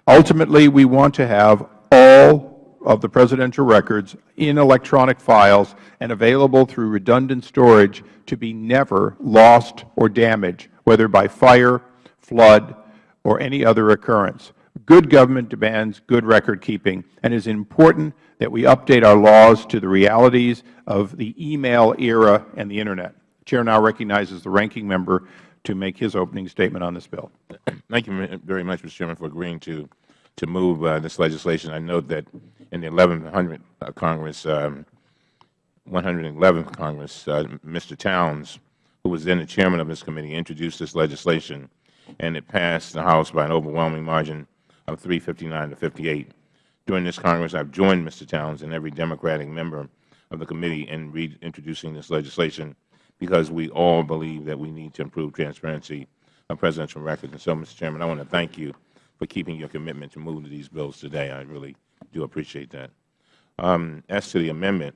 Ultimately, we want to have all of the Presidential records in electronic files and available through redundant storage to be never lost or damaged, whether by fire, flood, or any other occurrence. Good government demands good record keeping, and it is important that we update our laws to the realities of the email era and the Internet. The Chair now recognizes the Ranking Member to make his opening statement on this bill. Thank you very much, Mr. Chairman, for agreeing to, to move uh, this legislation. I note that in the 1100 uh, Congress, um, 111th Congress, uh, Mr. Towns, who was then the chairman of this committee, introduced this legislation, and it passed the House by an overwhelming margin of 359 to 58. During this Congress, I have joined Mr. Towns and every Democratic member of the committee in reintroducing this legislation because we all believe that we need to improve transparency of presidential records. And so, Mr. Chairman, I want to thank you for keeping your commitment to move to these bills today. I really do appreciate that. Um, as to the amendment,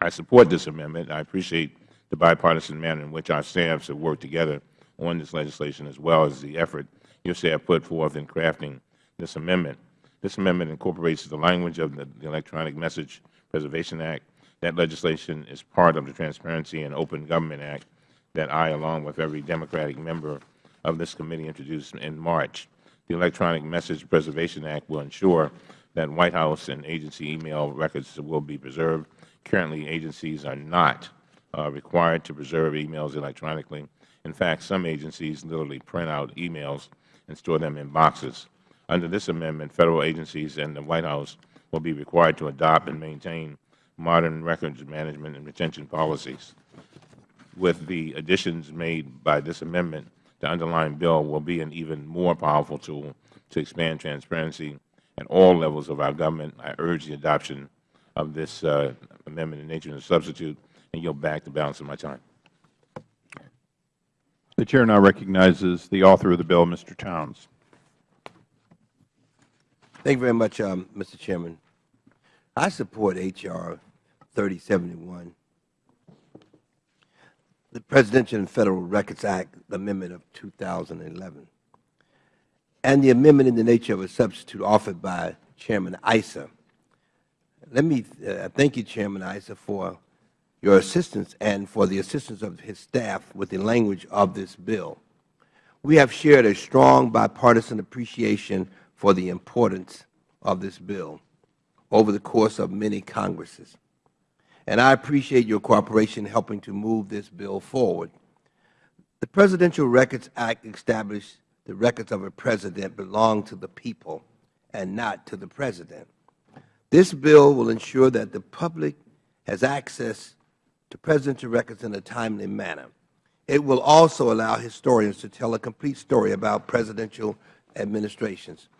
I support this amendment. I appreciate the bipartisan manner in which our staffs have worked together on this legislation as well as the effort your staff put forth in crafting this amendment. This amendment incorporates the language of the, the Electronic Message Preservation Act. That legislation is part of the Transparency and Open Government Act that I, along with every Democratic member of this committee, introduced in March. The Electronic Message Preservation Act will ensure that White House and agency email records will be preserved. Currently, agencies are not uh, required to preserve emails electronically. In fact, some agencies literally print out emails and store them in boxes. Under this amendment, Federal agencies and the White House will be required to adopt and maintain modern records management and retention policies. With the additions made by this amendment, the underlying bill will be an even more powerful tool to expand transparency at all levels of our government. I urge the adoption of this uh, amendment in nature and substitute and yield back the balance of my time. The Chair now recognizes the author of the bill, Mr. Towns. Thank you very much, um, Mr. Chairman. I support H.R. 3071, the Presidential and Federal Records Act Amendment of 2011, and the amendment in the nature of a substitute offered by Chairman Issa. Let me uh, thank you, Chairman Issa, for your assistance and for the assistance of his staff with the language of this bill. We have shared a strong bipartisan appreciation for the importance of this bill over the course of many Congresses. And I appreciate your cooperation in helping to move this bill forward. The Presidential Records Act established the records of a President belong to the people and not to the President. This bill will ensure that the public has access to presidential records in a timely manner. It will also allow historians to tell a complete story about presidential administrations.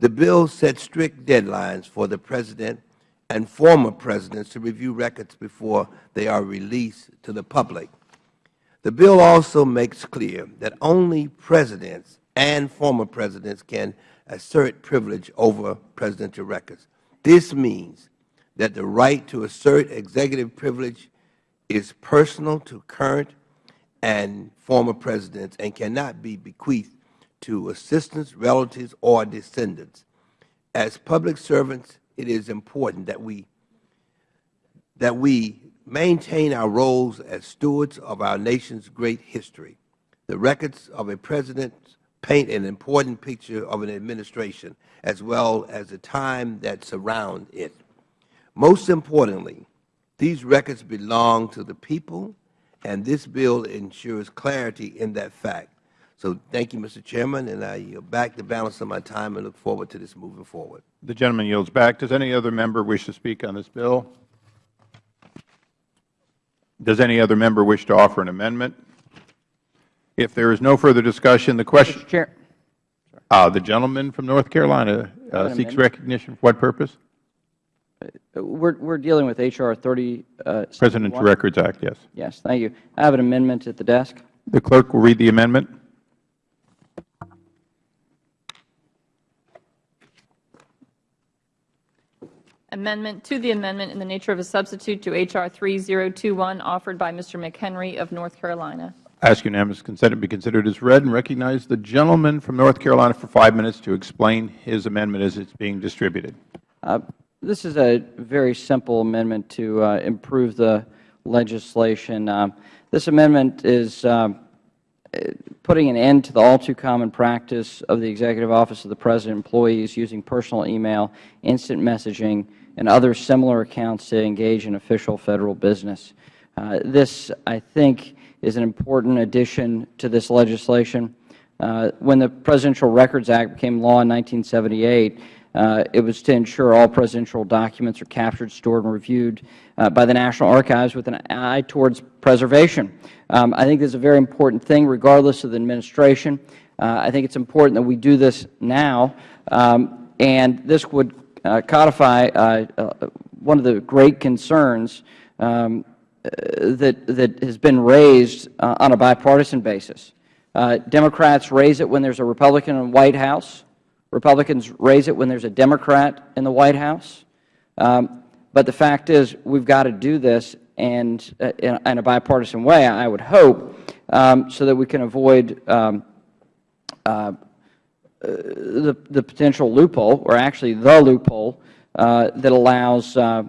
The bill sets strict deadlines for the President and former Presidents to review records before they are released to the public. The bill also makes clear that only Presidents and former Presidents can assert privilege over presidential records. This means that the right to assert executive privilege is personal to current and former Presidents and cannot be bequeathed to assistants, relatives, or descendants. As public servants, it is important that we, that we maintain our roles as stewards of our nation's great history. The records of a President paint an important picture of an administration as well as the time that surrounds it. Most importantly, these records belong to the people, and this bill ensures clarity in that fact. So thank you, Mr. Chairman, and I yield back the balance of my time and look forward to this moving forward. The gentleman yields back. Does any other member wish to speak on this bill? Does any other member wish to offer an amendment? If there is no further discussion, the question Mr. Chair, Uh, the gentleman from North Carolina uh, seeks amendment. recognition for what purpose? we're, we're dealing with H.R. 30. uh, Presidential Records Act, yes. Yes, thank you. I have an amendment at the desk. The clerk will read the amendment. Amendment to the amendment in the nature of a substitute to H.R. 3021, offered by Mr. McHenry of North Carolina. I ask unanimous consent to be considered as read and recognize the gentleman from North Carolina for five minutes to explain his amendment as it's being distributed. Uh, This is a very simple amendment to uh, improve the legislation. Um, This amendment is uh, putting an end to the all-too-common practice of the Executive Office of the President employees using personal email, instant messaging, and other similar accounts to engage in official Federal business. Uh, This, I think, is an important addition to this legislation. Uh, When the Presidential Records Act became law in 1978, uh, it was to ensure all presidential documents are captured, stored, and reviewed uh, by the National Archives with an eye towards preservation. Um, I think this is a very important thing regardless of the administration. Uh, I think it's important that we do this now, um, and this would codify uh, uh, one of the great concerns um, uh, that, that has been raised uh, on a bipartisan basis. Uh, Democrats raise it when there's a Republican in the White House. Republicans raise it when there's a Democrat in the White House. Um, but the fact is, we've got to do this and uh, in, in a bipartisan way, I would hope, um, so that we can avoid um, uh, the, the potential loophole, or actually the loophole, uh, that allows uh,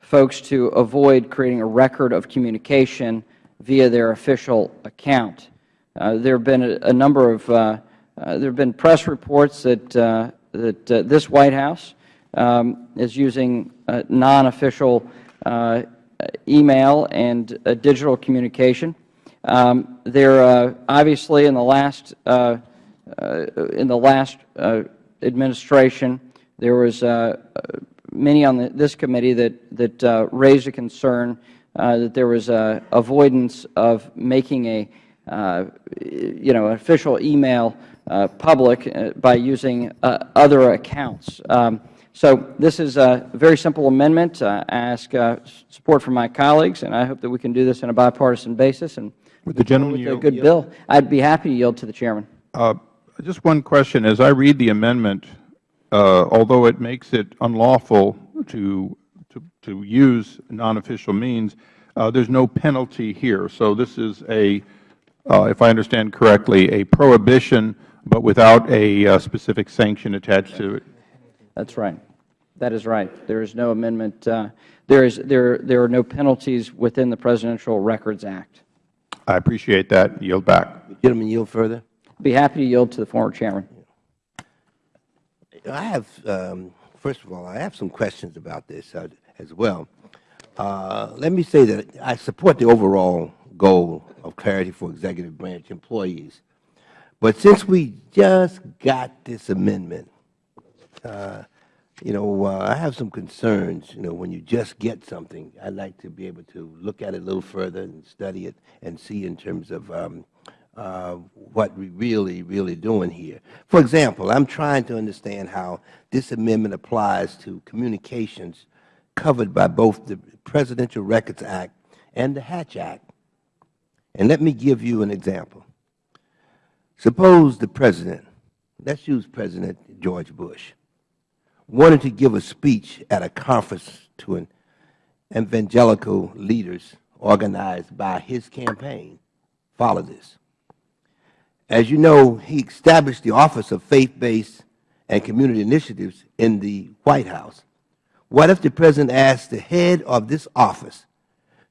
folks to avoid creating a record of communication via their official account. Uh, there have been a, a number of, uh, uh, there have been press reports that, uh, that this White House um, is using non-official email and digital communication. Um, there, obviously, in the last in the last uh, administration, there was uh, uh, many on the, this committee that that uh, raised a concern uh, that there was a avoidance of making a uh, you know official email uh, public uh, by using uh, other accounts. Um, so this is a very simple amendment. Uh, I ask uh, support from my colleagues, and I hope that we can do this on a bipartisan basis and Would the gentleman with a yield? good bill. I'd be happy to yield to the chairman. Uh, Just one question. As I read the amendment, uh, although it makes it unlawful to, to, to use non-official means, uh, there's no penalty here. So this is a, uh, if I understand correctly, a prohibition, but without a uh, specific sanction attached to it. That's right. That is right. There is no amendment. uh, There is there there are no penalties within the Presidential Records Act. I appreciate that. Yield back. Gentleman, yield further. Be happy to yield to the former chairman. I have, um, first of all, I have some questions about this uh, as well. Uh, let me say that I support the overall goal of clarity for executive branch employees. But since we just got this amendment, uh, you know, uh, I have some concerns, you know, when you just get something, I'd like to be able to look at it a little further and study it and see in terms of um, Uh, what we really, really doing here. For example, I'm trying to understand how this amendment applies to communications covered by both the Presidential Records Act and the Hatch Act. And let me give you an example. Suppose the President, let's use President George Bush, wanted to give a speech at a conference to an evangelical leaders organized by his campaign. Follow this. As you know, he established the Office of Faith-Based and Community Initiatives in the White House. What if the President asked the head of this office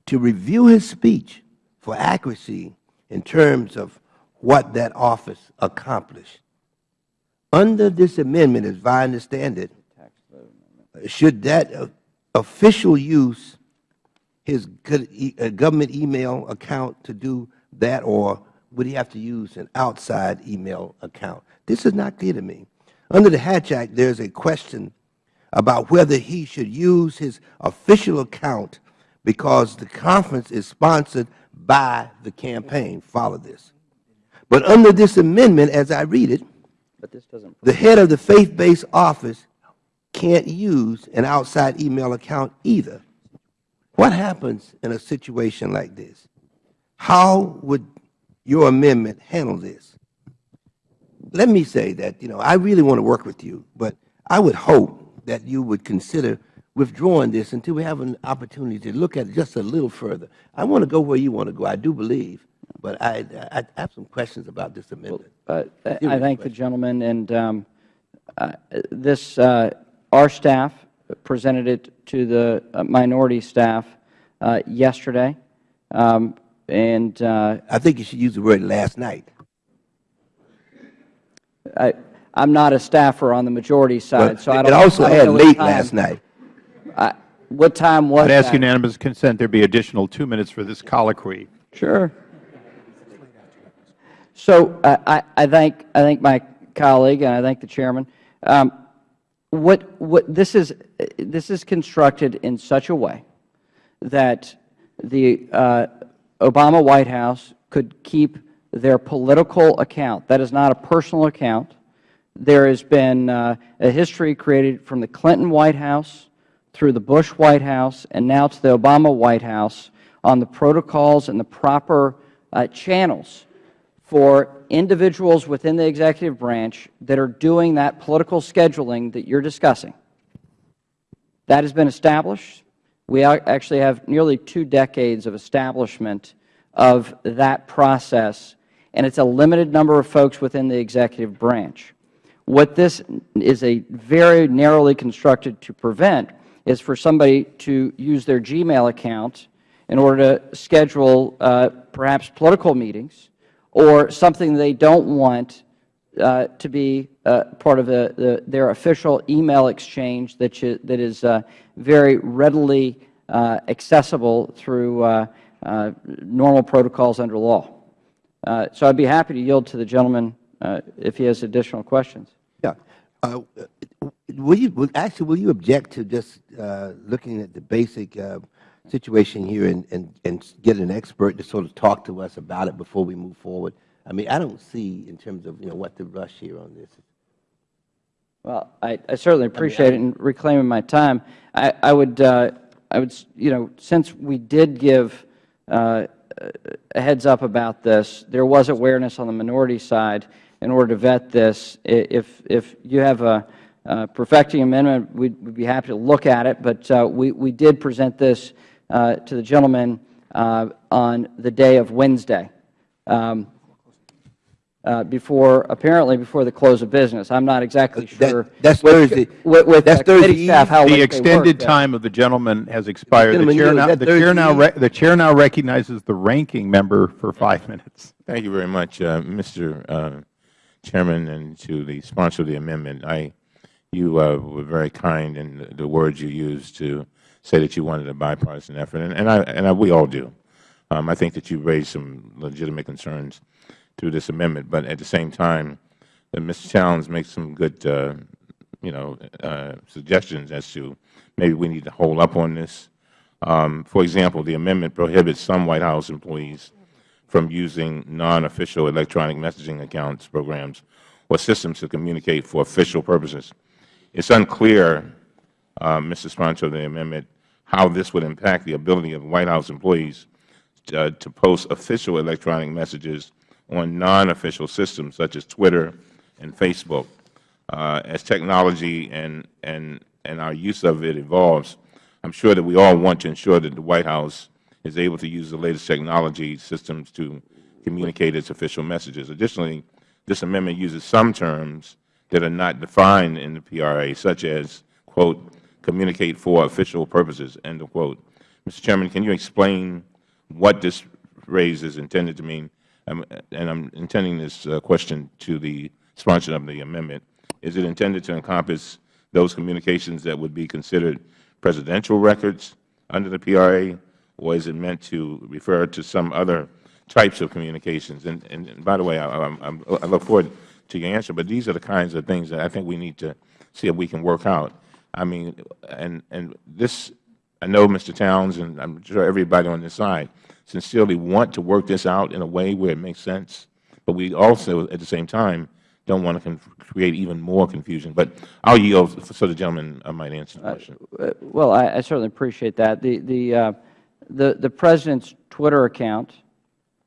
to review his speech for accuracy in terms of what that office accomplished? Under this amendment, as I understand it, should that official use his uh, government email account to do that, or would he have to use an outside email account? This is not clear to me. Under the Hatch Act, there is a question about whether he should use his official account because the conference is sponsored by the campaign. Follow this. But under this amendment, as I read it, But this doesn't. the head of the faith-based office can't use an outside email account either. What happens in a situation like this? How would your amendment handle this? Let me say that, you know, I really want to work with you, but I would hope that you would consider withdrawing this until we have an opportunity to look at it just a little further. I want to go where you want to go, I do believe, but I, I have some questions about this amendment. Uh, I thank the gentleman, and um, uh, this, uh, our staff presented it to the uh, minority staff uh, yesterday, um, and uh, I think you should use the word last night. I, I'm not a staffer on the majority side, But so I It don't. also I don't had know late time- last night. I- What time was I'd that? ask unanimous consent there be additional two minutes for this colloquy. Sure. So I, I, I thank I thank my colleague and I thank the chairman. Um, what what this is this is constructed in such a way that the uh, Obama White House could keep their political account. That is not a personal account. There has been uh, a history created from the Clinton White House through the Bush White House and now to the Obama White House on the protocols and the proper uh, channels for individuals within the executive branch that are doing that political scheduling that you are discussing. That has been established. We actually have nearly two decades of establishment of that process, and it's a limited number of folks within the executive branch. What this is a very narrowly constructed to prevent is for somebody to use their Gmail account in order to schedule uh, perhaps political meetings or something they don't want uh, to be uh, part of the, the, their official email exchange that, you, that is uh, very readily uh, accessible through uh, uh, normal protocols under law. So I'd be happy to yield to the gentleman if he has additional questions. Yeah. Will you, will- actually, will you object to just looking at the basic situation here and, and, and get an expert to sort of talk to us about it before we move forward? I mean, I don't see in terms of, you know, what the rush here on this. Well, I, I certainly appreciate it and reclaiming my time. I, I would, uh, I would, you know, since we did give uh, a heads up about this, there was awareness on the minority side in order to vet this. If, if you have a uh, perfecting amendment, we'd, we'd be happy to look at it, but uh, we, we did present this uh, to the gentleman uh, on the day of Wednesday. Um, before, apparently before the close of business. I'm not exactly That- sure. that's with- Thursday. With, with That's uh, Thursday staff, how The extended work, uh, time of the gentleman has expired. The Gentlemen, chair now, the chair now, re- the chair now recognizes the ranking member for five minutes. Thank you very much, uh, Mr. uh, Chairman, and to the sponsor of the amendment. I, you uh, were very kind in the- the words you used to say that you wanted a bipartisan effort, and, and, I, and I, we all do. Um, I think that you raised some legitimate concerns through this amendment, but at the same time, Mr. Towns makes some good, uh, you know, uh, suggestions as to maybe we need to hold up on this. Um, for example, the amendment prohibits some White House employees from using non-official electronic messaging accounts, programs, or systems to communicate for official purposes. It's unclear, uh, Mr. Sponsor of the amendment, how this would impact the ability of White House employees uh, to post official electronic messages on non-official systems such as Twitter and Facebook. Uh, as technology and, and, and our use of it evolves, I'm sure that we all want to ensure that the White House is able to use the latest technology systems to communicate its official messages. Additionally, this amendment uses some terms that are not defined in the PRA, such as, quote, communicate for official purposes, end of quote. Mr. Chairman, can you explain what this phrase is intended to mean? And I'm intending this uh, question to the sponsor of the amendment. Is it intended to encompass those communications that would be considered presidential records under the PRA, or is it meant to refer to some other types of communications. And, and, and by the way, I, I'm- I look forward to your answer, but these are the kinds of things that I think we need to see if we can work out. I mean, and, and this, I know Mr. Towns and I'm sure everybody on this side sincerely want to work this out in a way where it makes sense, but we also, at the same time, don't want to create even more confusion. But I'll yield so the gentleman uh, might answer the question. Uh, Well, I I certainly appreciate that. The the uh, the the President's Twitter account,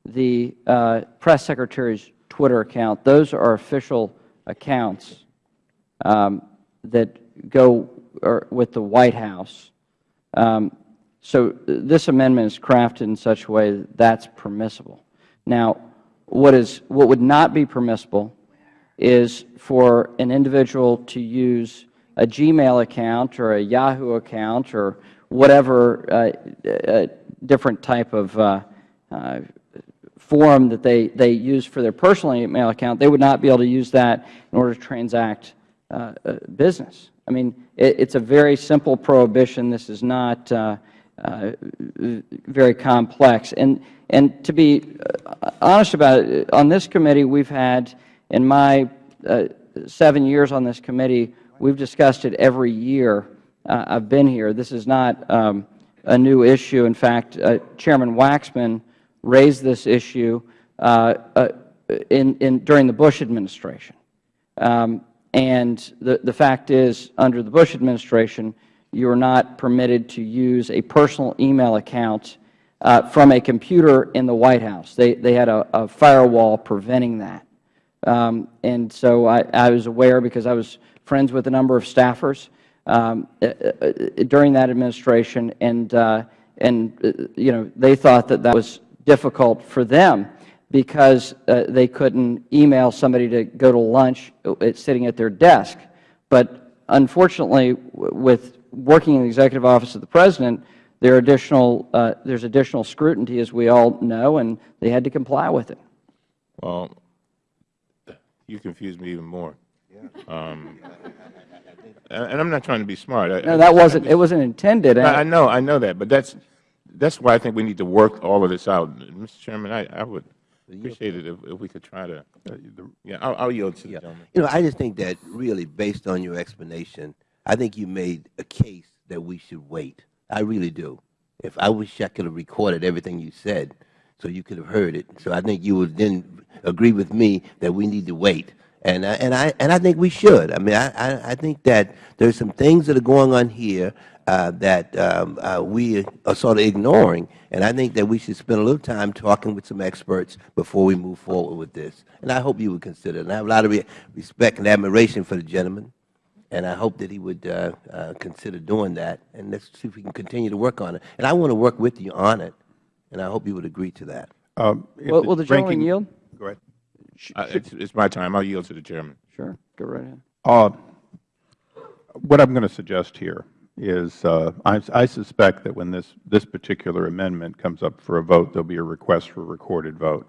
the uh, Press Secretary's Twitter account, those are official accounts um, that go or with the White House. Um, So this amendment is crafted in such a way that that's permissible. Now, what is what would not be permissible is for an individual to use a Gmail account or a Yahoo account or whatever uh, uh, different type of uh, uh, form that they, they use for their personal email account, they would not be able to use that in order to transact uh, uh, business. I mean, it's a very simple prohibition. This is not uh, uh, very complex. And, and to be uh, honest about it, on this committee, we've had, in my uh, seven years on this committee, we've discussed it every year uh, I've been here. This is not um, a new issue. In fact, uh, Chairman Waxman raised this issue uh, uh, in, in, during the Bush administration. Um, and the, the fact is, under the Bush administration, you are not permitted to use a personal email account uh, from a computer in the White House. They, they had a, a firewall preventing that. Um, and so I, I was aware because I was friends with a number of staffers um, uh, uh, during that administration, and, uh, and uh, you know, they thought that that was difficult for them because uh, they couldn't email somebody to go to lunch sitting at their desk. But unfortunately, with working in the Executive Office of the President, there are additional, uh, there's additional scrutiny, as we all know, and they had to comply with it. Well, you confuse me even more. Um, and and I'm not trying to be smart. I- No, that wasn't, it wasn't intended. I I know, I know that, but that's, that's why I think we need to work all of this out. Mr. Chairman, I, I would appreciate it if, if we could try to, yeah, I'll, I'll yield to the gentleman. You know, I just think that really, based on your explanation, I think you made a case that we should wait. I really do. If I wish I could have recorded everything you said, so you could have heard it. So I think you would then agree with me that we need to wait. And I, and I and I think we should. I mean, I, I, think that there's some things that are going on here uh, that um, uh, we are sort of ignoring, and I think that we should spend a little time talking with some experts before we move forward with this. And I hope you would consider it. And I have a lot of respect and admiration for the gentleman, and I hope that he would uh, uh, consider doing that. And let's see if we can continue to work on it. And I want to work with you on it, and I hope you would agree to that. Um, if Will will the gentleman ranking- yield? Go ahead. Uh, It's, it's my time. I'll yield to the chairman. Sure, go right ahead. Uh, What I'm going to suggest here is, uh, I I suspect that when this this particular amendment comes up for a vote, there will be a request for a recorded vote.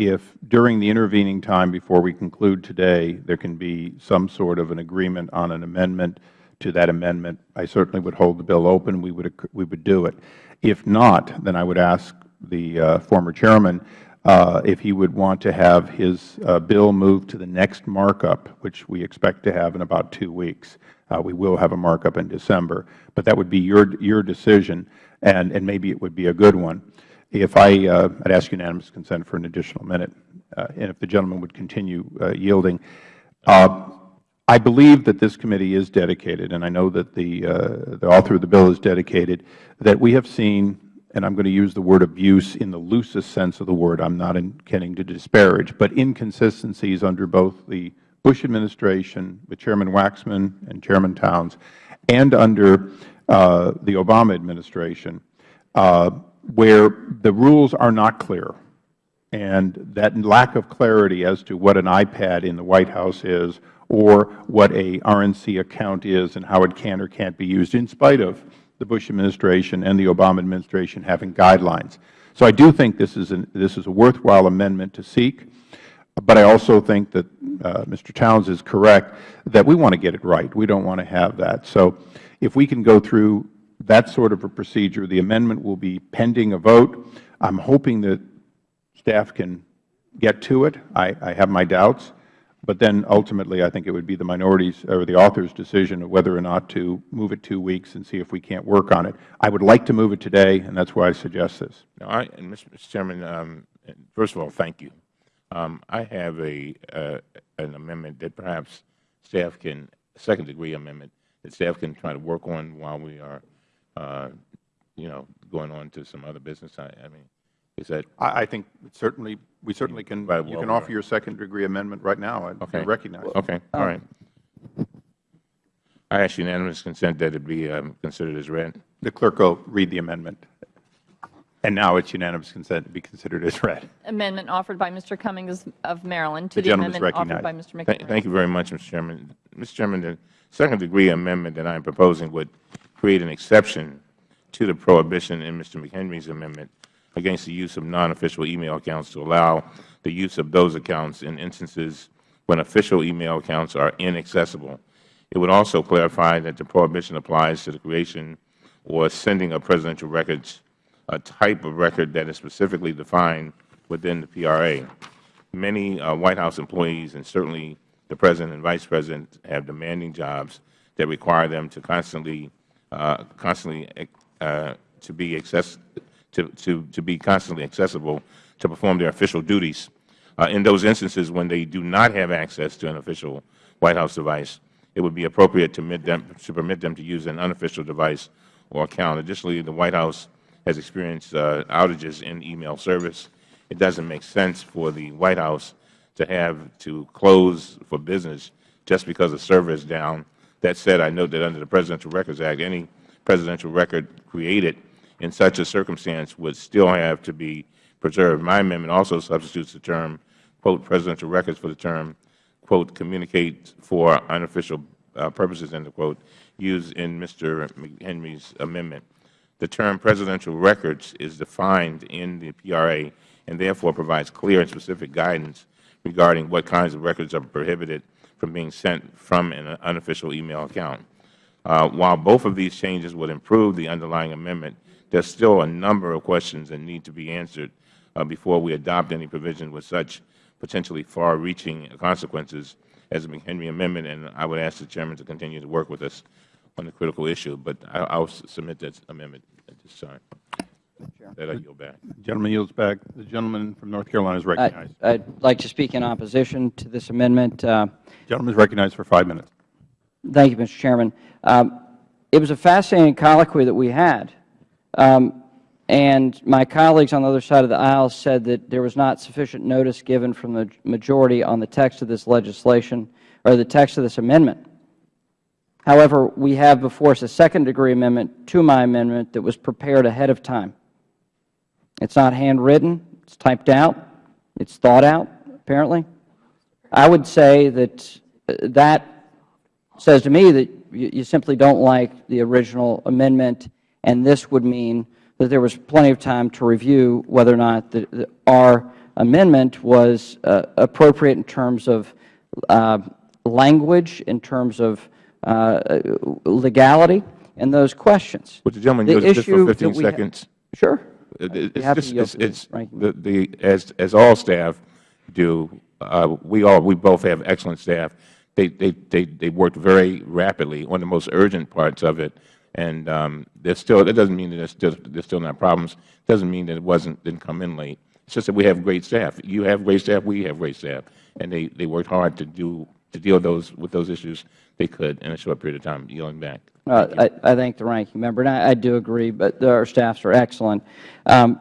If during the intervening time before we conclude today, there can be some sort of an agreement on an amendment to that amendment, I certainly would hold the bill open. We would we would do it. If not, then I would ask the uh, former chairman uh, if he would want to have his uh, bill moved to the next markup, which we expect to have in about two weeks. Uh, we will have a markup in December, but that would be your your decision, and and maybe it would be a good one. If I, uh, I'd ask unanimous consent for an additional minute, uh, and if the gentleman would continue uh, yielding. Uh, I believe that this committee is dedicated, and I know that the, uh, the author of the bill is dedicated, that we have seen, and I'm going to use the word abuse in the loosest sense of the word, I'm not intending to disparage, but inconsistencies under both the Bush administration with Chairman Waxman and Chairman Towns, and under uh, the Obama administration, uh, where the rules are not clear and that lack of clarity as to what an iPad in the White House is or what a RNC account is and how it can or can't be used, in spite of the Bush administration and the Obama administration having guidelines. So I do think this is, an, this is a worthwhile amendment to seek, but I also think that uh, Mr. Towns is correct that we want to get it right. We don't want to have that. So if we can go through that sort of a procedure, the amendment will be pending a vote. I'm hoping that staff can get to it. I, I have my doubts. But then ultimately, I think it would be the minority's or the author's decision of whether or not to move it two weeks and see if we can't work on it. I would like to move it today, and that's why I suggest this. No, I, and Mr. Chairman, um, first of all, thank you. Um, I have a uh, an amendment that perhaps staff can, second degree amendment, that staff can try to work on while we are, you know, going on to some other business. I, I mean, is that I, I think certainly, we certainly can, Right, you can offer your second degree amendment right now. I Okay. recognize. it. Okay, all right. I ask unanimous consent that it be um, considered as read. The clerk will read the amendment. And now it's unanimous consent to be considered as read. Amendment offered by Mr. Cummings of Maryland to The the gentleman is amendment offered by recognized. Mr. Thank McHenry. thank you very much, Mr. Chairman. Mr. Chairman, the second degree amendment that I am proposing would create an exception to the prohibition in Mr. McHenry's amendment against the use of non-official email accounts to allow the use of those accounts in instances when official email accounts are inaccessible. It would also clarify that the prohibition applies to the creation or sending of presidential records, a type of record that is specifically defined within the PRA. Many uh, White House employees and certainly the President and Vice President have demanding jobs that require them to constantly, constantly uh, to be access, to, to, to be constantly accessible to perform their official duties. Uh, in those instances when they do not have access to an official White House device, it would be appropriate to permit them to, permit them to use an unofficial device or account. Additionally, the White House has experienced uh, outages in email service. It doesn't make sense for the White House to have to close for business just because the server is down. That said, I note that under the Presidential Records Act, any presidential record created in such a circumstance would still have to be preserved. My amendment also substitutes the term, quote, presidential records for the term, quote, communicate for unofficial uh, purposes, end of quote, used in Mr. McHenry's amendment. The term presidential records is defined in the PRA and therefore provides clear and specific guidance regarding what kinds of records are prohibited from being sent from an unofficial email account. Uh, while both of these changes would improve the underlying amendment, there are still a number of questions that need to be answered uh, before we adopt any provision with such potentially far-reaching consequences as the McHenry Amendment, and I would ask the Chairman to continue to work with us on the critical issue. But I will submit that amendment at this time. That I yield back. The gentleman yields back. The gentleman from North Carolina is recognized. I- I'd like to speak in opposition to this amendment. Uh, The gentleman is recognized for five minutes. Thank you, Mr. Chairman. Um, It was a fascinating colloquy that we had. Um, And my colleagues on the other side of the aisle said that there was not sufficient notice given from the majority on the text of this legislation, or the text of this amendment. However, we have before us a second-degree amendment to my amendment that was prepared ahead of time. It's not handwritten. It's typed out. It's thought out, apparently. I would say that uh, that says to me that you you simply don't like the original amendment, and this would mean that there was plenty of time to review whether or not the- the- our amendment was uh, appropriate in terms of uh, language, in terms of uh, legality, and those questions. Would the gentleman The yield just for 15 seconds? Sure. It- I'd it- be It's just, it's, it's, the, the, as, as all staff do, uh, we all, we both have excellent staff. They, they, they, they worked very rapidly on the most urgent parts of it. And, um, there's still, that doesn't mean that there's still, there's still not problems. It Doesn't mean that it wasn't, didn't come in late. It's just that we have great staff. You have great staff, we have great staff. And they, they worked hard to do, to deal those, with those issues they could in a short period of time, yielding back. Uh, I I thank the ranking member, and I I do agree, but our staffs are excellent. Um,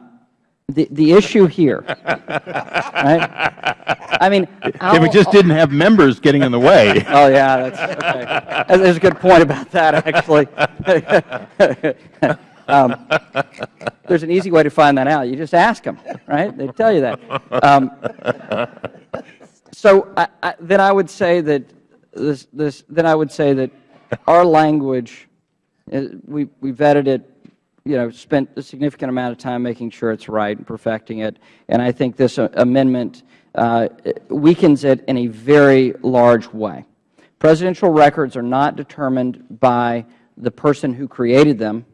The the issue here, right? I mean, If it just didn't have members getting in the way. Oh, yeah, that's, okay. There's a good point about that, actually. Um, There's an easy way to find that out. You just ask them, right? They tell you that. Um, So I- I- then I would say that this, this, then I would say that our language, we we vetted it, you know, spent a significant amount of time making sure it's right and perfecting it, and I think this uh, amendment uh, weakens it in a very large way. Presidential records are not determined by the person who created them.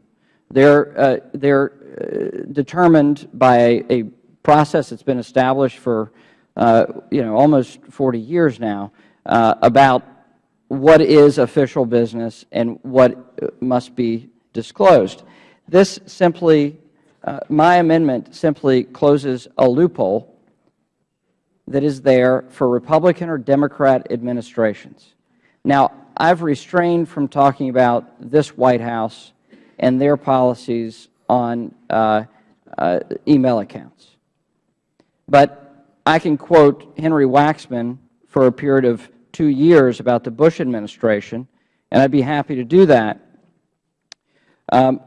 They're, uh, they're uh, determined by a process that's been established for, uh, you know, almost 40 years now uh, about what is official business and what must be disclosed. This simply, uh, my amendment simply closes a loophole that is there for Republican or Democrat administrations. Now, I've restrained from talking about this White House and their policies on uh, uh, email accounts. But I can quote Henry Waxman for a period of two years about the Bush administration, and I'd be happy to do that. Um,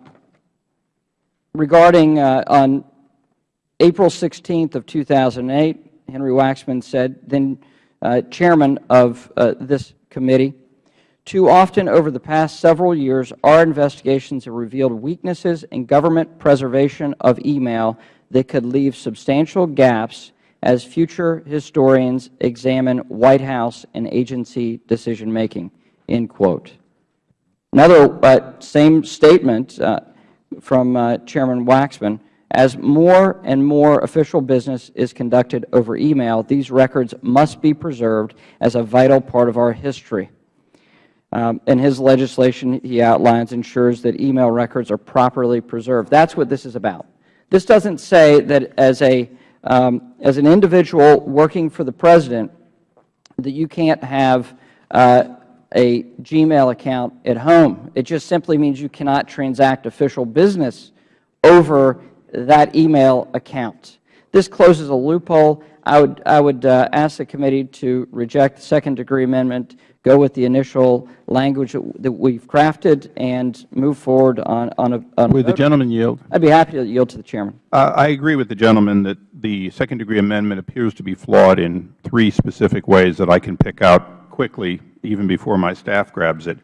regarding uh, on April 16th of 2008, Henry Waxman said, then uh, chairman of uh, this committee, too often over the past several years, our investigations have revealed weaknesses in government preservation of email that could leave substantial gaps as future historians examine White House and agency decision-making, end quote. Another uh, same statement uh, from uh, Chairman Waxman, as more and more official business is conducted over email, these records must be preserved as a vital part of our history. Um, in his legislation, he outlines ensures that email records are properly preserved. That's what this is about. This doesn't say that as, a, um, as an individual working for the President that you can't have uh, a Gmail account at home. It just simply means you cannot transact official business over that email account. This closes a loophole. I would, I would uh, ask the committee to reject the second-degree amendment, go with the initial language that we've crafted, and move forward on, on a, on Would the gentleman yield? I'd be happy to yield to the Chairman. Uh, I agree with the gentleman that the second-degree amendment appears to be flawed in three specific ways that I can pick out quickly, even before my staff grabs it.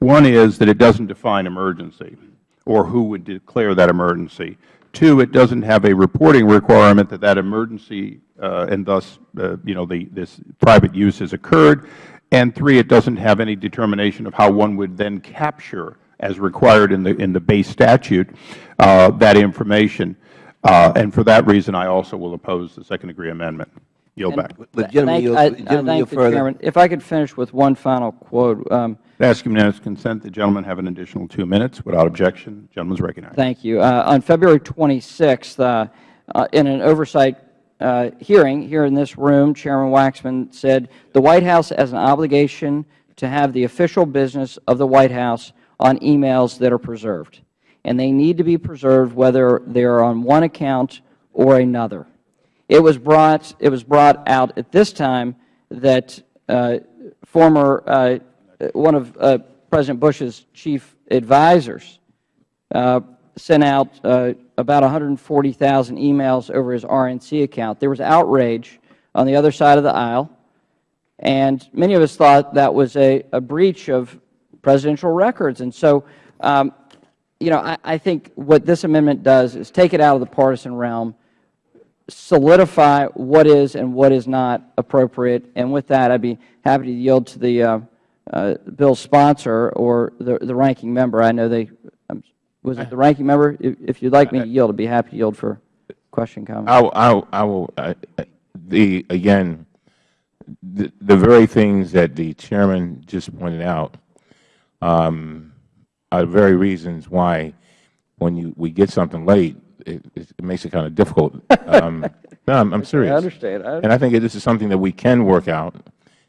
One is that it doesn't define emergency or who would declare that emergency. Two, it doesn't have a reporting requirement that that emergency uh, and thus, uh, you know, the, this private use has occurred. And three, it doesn't have any determination of how one would then capture, as required in the, in the base statute, uh, that information. Uh, and for that reason, I also will oppose the second-degree amendment. Yield back. Would gentleman Thank- yield- I- would I gentleman thank yield further? Chairman. If I could finish with one final quote. Um, I ask unanimous consent the gentleman have an additional two minutes. Without objection, the gentleman is recognized. Thank you. Uh, on February 26th, uh, uh, in an oversight uh, hearing here in this room, Chairman Waxman said, the White House has an obligation to have the official business of the White House on emails that are preserved. And they need to be preserved whether they are on one account or another. It was brought, it was brought out at this time that uh, former, uh, one of uh, President Bush's chief advisors uh, sent out uh, about 140,000 emails over his RNC account. There was outrage on the other side of the aisle, and many of us thought that was a, a breach of presidential records. And so, um, you know, I, I think what this amendment does is take it out of the partisan realm, solidify what is and what is not appropriate. And with that, I'd be happy to yield to the uh, uh, bill's sponsor or the, the ranking member. I know they, was it the ranking member? If, if you'd like me to yield, I'd be happy to yield for question, comment. I, will- I, I will, I- the, again, the, the very things that the chairman just pointed out um, are the very reasons why when you, we get something late, it, it makes it kind of difficult. Um, no, I'm, I'm serious. I understand. I And I think this is something that we can work out.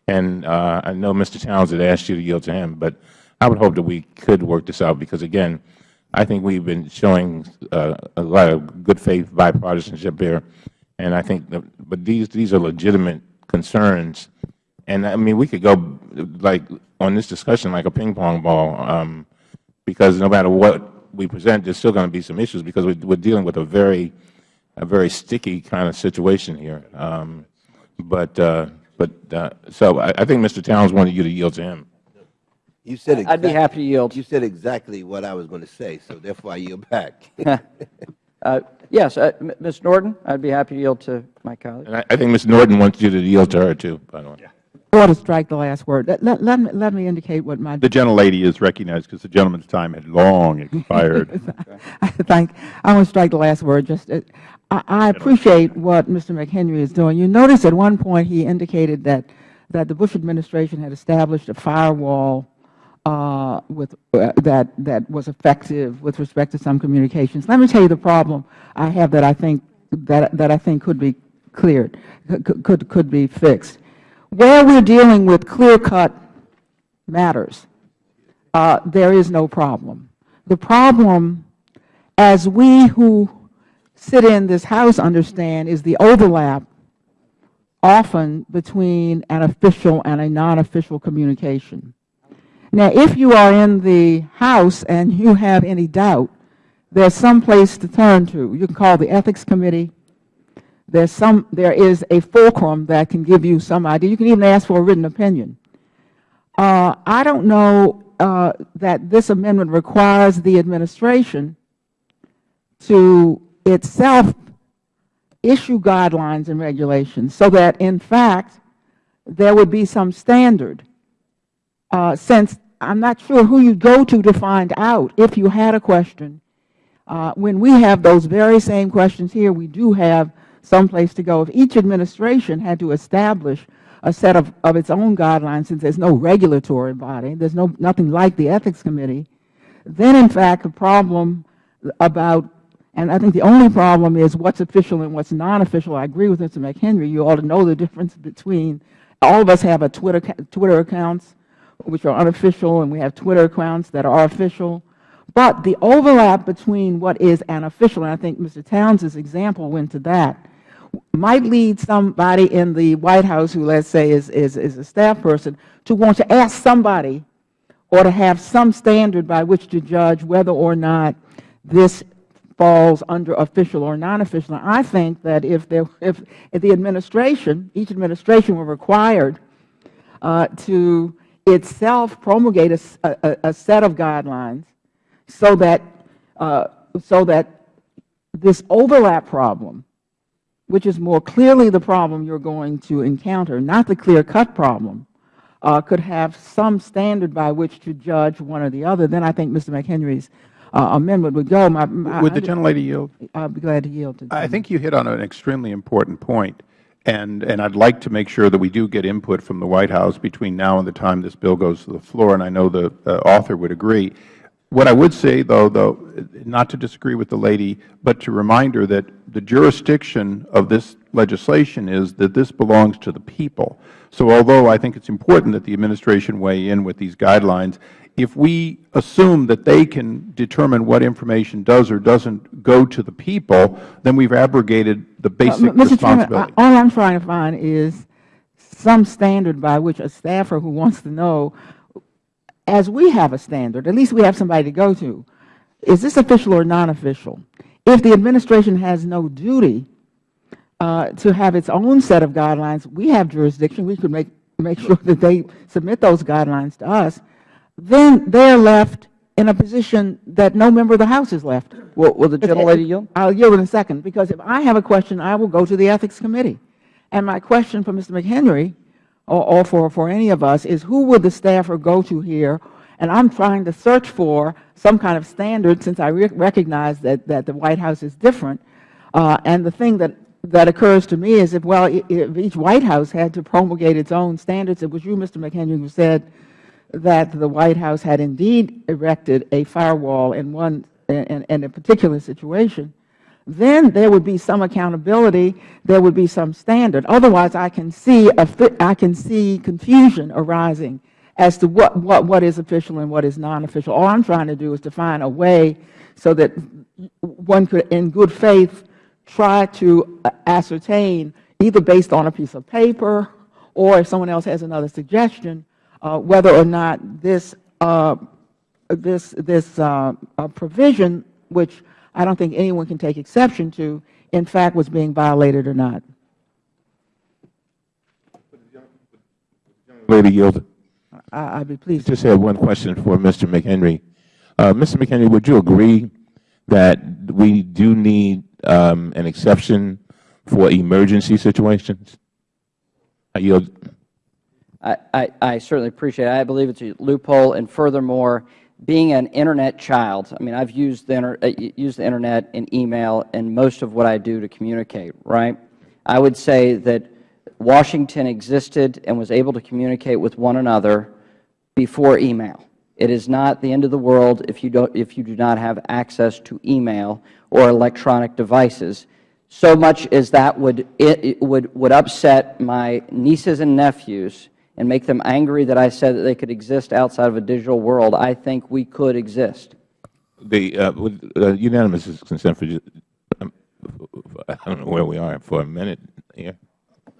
And uh, I know Mr. Towns had asked you to yield to him, but I would hope that we could work this out because, again, I think we've been showing uh, a lot of good faith bipartisanship here. And I think, that, but these, these are legitimate concerns. And I mean, we could go like on this discussion like a ping pong ball um, because no matter what we present, there's still going to be some issues because we're, we're dealing with a very, a very sticky kind of situation here. Um, but, uh, but uh, so I, I think Mr. Towns wanted you to yield to him. You said I'd be happy to yield. You said exactly what I was going to say, so therefore I yield back. Uh, Yes, uh, Ms. Norton, I'd be happy to yield to my colleague. And I, I think Ms. Norton wants you to yield to her, too, by the way. I want to strike the last word. Let, let, let me, let me indicate what my The gentlelady is recognized because the gentleman's time had long expired. I think I want to strike the last word. Just, uh, I I appreciate what Mr. McHenry is doing. You notice at one point he indicated that, that the Bush administration had established a firewall uh, with, uh, that, that was effective with respect to some communications. Let me tell you the problem I have that I think, that, that I think could be cleared, could, could, could be fixed. Where we're dealing with clear-cut matters, uh, there is no problem. The problem, as we who sit in this House understand, is the overlap often between an official and a non-official communication. Now, if you are in the House and you have any doubt, there's some place to turn to. You can call the Ethics Committee. There's some, there is a fulcrum that can give you some idea. You can even ask for a written opinion. Uh, I don't know uh, that this amendment requires the administration to itself issue guidelines and regulations so that, in fact, there would be some standard. Uh, since I'm not sure who you go to to find out if you had a question. Uh, when we have those very same questions here, we do have some place to go. If each administration had to establish a set of, of its own guidelines, since there's no regulatory body, there's no, nothing like the Ethics Committee, then, in fact, the problem about and I think the only problem is what's official and what's non-official. I agree with Mr. McHenry. You ought to know the difference between, all of us have a Twitter, Twitter accounts, which are unofficial, and we have Twitter accounts that are official. But the overlap between what is an official, and I think Mr. Townsend's example went to that, might lead somebody in the White House who, let's say, is, is, is a staff person, to want to ask somebody or to have some standard by which to judge whether or not this falls under official or non-official. I think that if, there, if, if the administration, each administration were required uh, to itself promulgate a, a, a, set of guidelines so that, uh, so that this overlap problem, which is more clearly the problem you are going to encounter, not the clear-cut problem, uh, could have some standard by which to judge one or the other, then I think Mr. McHenry's uh, amendment would go. My, my, would the gentlelady yield? I would be glad to yield. To I think you hit on an extremely important point, and, and I would like to make sure that we do get input from the White House between now and the time this bill goes to the floor, and I know the uh, author would agree. What I would say, though, though, not to disagree with the lady, but to remind her that the jurisdiction of this legislation is that this belongs to the people. So although I think it is important that the administration weigh in with these guidelines, if we assume that they can determine what information does or doesn't go to the people, then we have abrogated the basic responsibility. All I am trying to find is some standard by which a staffer who wants to know, as we have a standard, at least we have somebody to go to, is this official or non-official? If the administration has no duty uh, to have its own set of guidelines, we have jurisdiction. We could make, make sure that they submit those guidelines to us then they are left in a position that no member of the House is left. Will, will the gentlelady yield? I will yield in a second, because if I have a question, I will go to the Ethics Committee. And my question for Mr. McHenry, or, or for, for any of us, is who would the staffer go to here? And I'm trying to search for some kind of standard, since I re recognize that, that the White House is different. Uh, and the thing that, that occurs to me is if, well, if each White House had to promulgate its own standards, it was you, Mr. McHenry, who said that the White House had indeed erected a firewall in one in, in a particular situation, then there would be some accountability, there would be some standard. Otherwise, I can see a, I can see confusion arising as to what, what, what is official and what is non-official. All I'm trying to do is to find a way so that one could, in good faith, try to ascertain, either based on a piece of paper or if someone else has another suggestion, uh, whether or not this, uh, this, this uh, provision, which I don't think anyone can take exception to, in fact was being violated or not. Lady yield. I would be pleased. I just have one question for Mr. McHenry. Uh, Mr. McHenry, would you agree that we do need um, an exception for emergency situations? I yield. I, I, certainly appreciate it. I believe it's a loophole, and furthermore, being an Internet child, I mean, I've used the, inter uh, used the Internet and email in most of what I do to communicate, right? I would say that Washington existed and was able to communicate with one another before email. It is not the end of the world if you, don't, if you do not have access to email or electronic devices. So much as that would, it, it would, would upset my nieces and nephews and make them angry that I said that they could exist outside of a digital world, I think we could exist. The uh, with uh, unanimous consent for, ju- um, I don't know where we are for a minute here.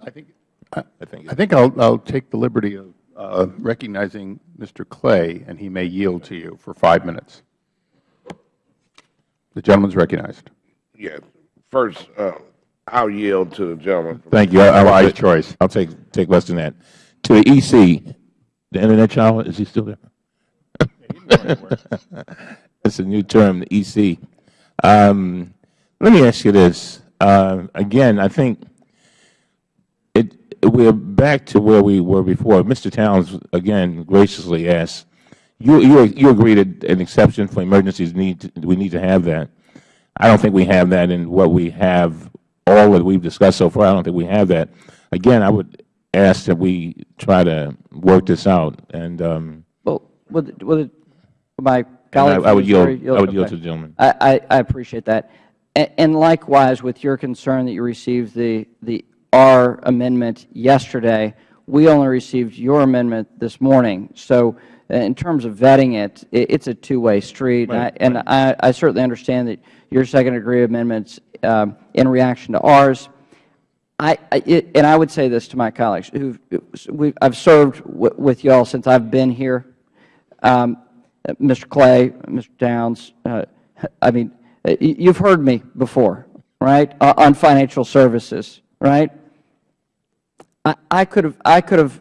I think, I think I think I'll, I'll take the liberty of uh, recognizing Mr. Clay, and he may yield to you for five minutes. The gentleman is recognized. Yes. First, uh, I'll yield to the gentleman. Thank you. I- I will Wise choice. I'll take, take less than that. To the EC, the Internet child, is he still there? It's a new term, the EC. Um, let me ask you this. Uh, again, I think it, we're back to where we were before. Mr. Towns, again, graciously asked, you, you, you agree that an exception for emergencies need, to- we need to have that. I don't think we have that in what we have, all that we've discussed so far. I don't think we have that. Again, I would ask that we try to work this out. And, um, Well, with, with my colleague. I I would yield, I would yield okay. to the gentleman. I, I, I appreciate that. And likewise, with your concern that you received the, the R amendment yesterday, we only received your amendment this morning. So uh, in terms of vetting it, it's a two-way street. And I- Right, And I, I certainly understand that your second-degree amendments um, in reaction to ours. I, I- it, and I would say this to my colleagues, who, I've served w with you all since I've been here. Um, uh, Mr. Clay, Mr. Towns, uh, I mean, uh, you've heard me before, right, o- on financial services, right? I, I could have, I could have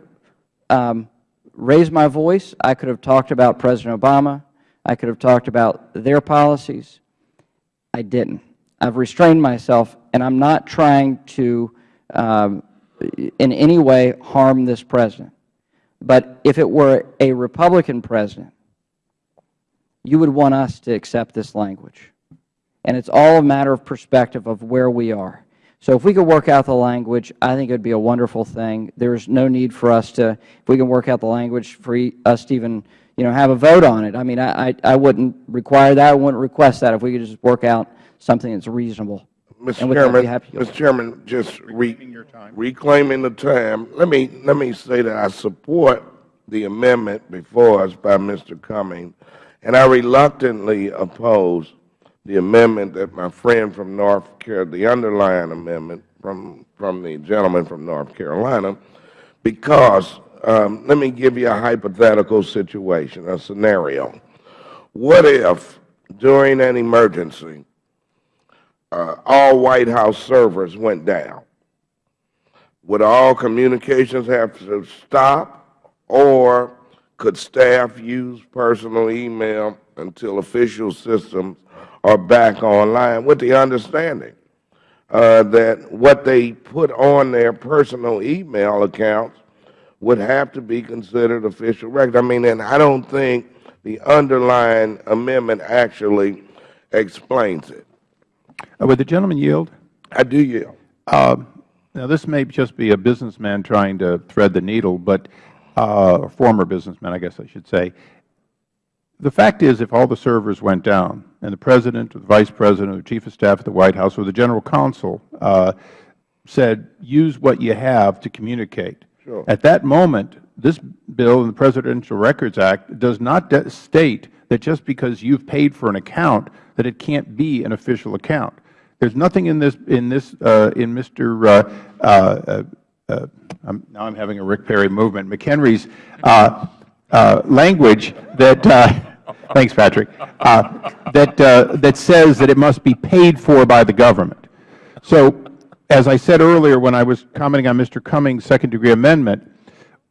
um, raised my voice. I could have talked about President Obama. I could have talked about their policies. I didn't. I've restrained myself, and I'm not trying to Um, in any way harm this President. But if it were a Republican President, you would want us to accept this language. And it's all a matter of perspective of where we are. So if we could work out the language, I think it would be a wonderful thing. There's no need for us to, if we can work out the language, for us to even, you know, have a vote on it. I mean, I, I, I wouldn't require that. I wouldn't request that if we could just work out something that's reasonable. Mr. And with that, Chairman, happy Mr. Chairman, just re- reclaiming the time, let me, let me say that I support the amendment before us by Mr. Cummings, and I reluctantly oppose the amendment that my friend from North Carolina, the underlying amendment from, from the gentleman from North Carolina, because, um, let me give you a hypothetical situation, a scenario. What if, during an emergency, uh, all White House servers went down, would all communications have to stop, or could staff use personal email until official systems are back online, with the understanding uh, that what they put on their personal email accounts would have to be considered official record. I mean, and I don't think the underlying amendment actually explains it. Uh, Would the gentleman yield? I do yield. Now, this may just be a businessman trying to thread the needle, but, uh, former businessman, I guess I should say. The fact is, if all the servers went down, and the President, or the Vice President, or the Chief of Staff at the White House, or the General Counsel uh, said, use what you have to communicate. Sure. At that moment, this bill in the Presidential Records Act does not state that just because you've paid for an account that it can't be an official account. There's nothing in this, in this, uh, in Mr. Uh, uh, uh, I'm, now I'm having a Rick Perry movement, McHenry's uh, uh, language that, thanks, Patrick, that, that says that it must be paid for by the government. So, as I said earlier when I was commenting on Mr. Cummings' second-degree amendment,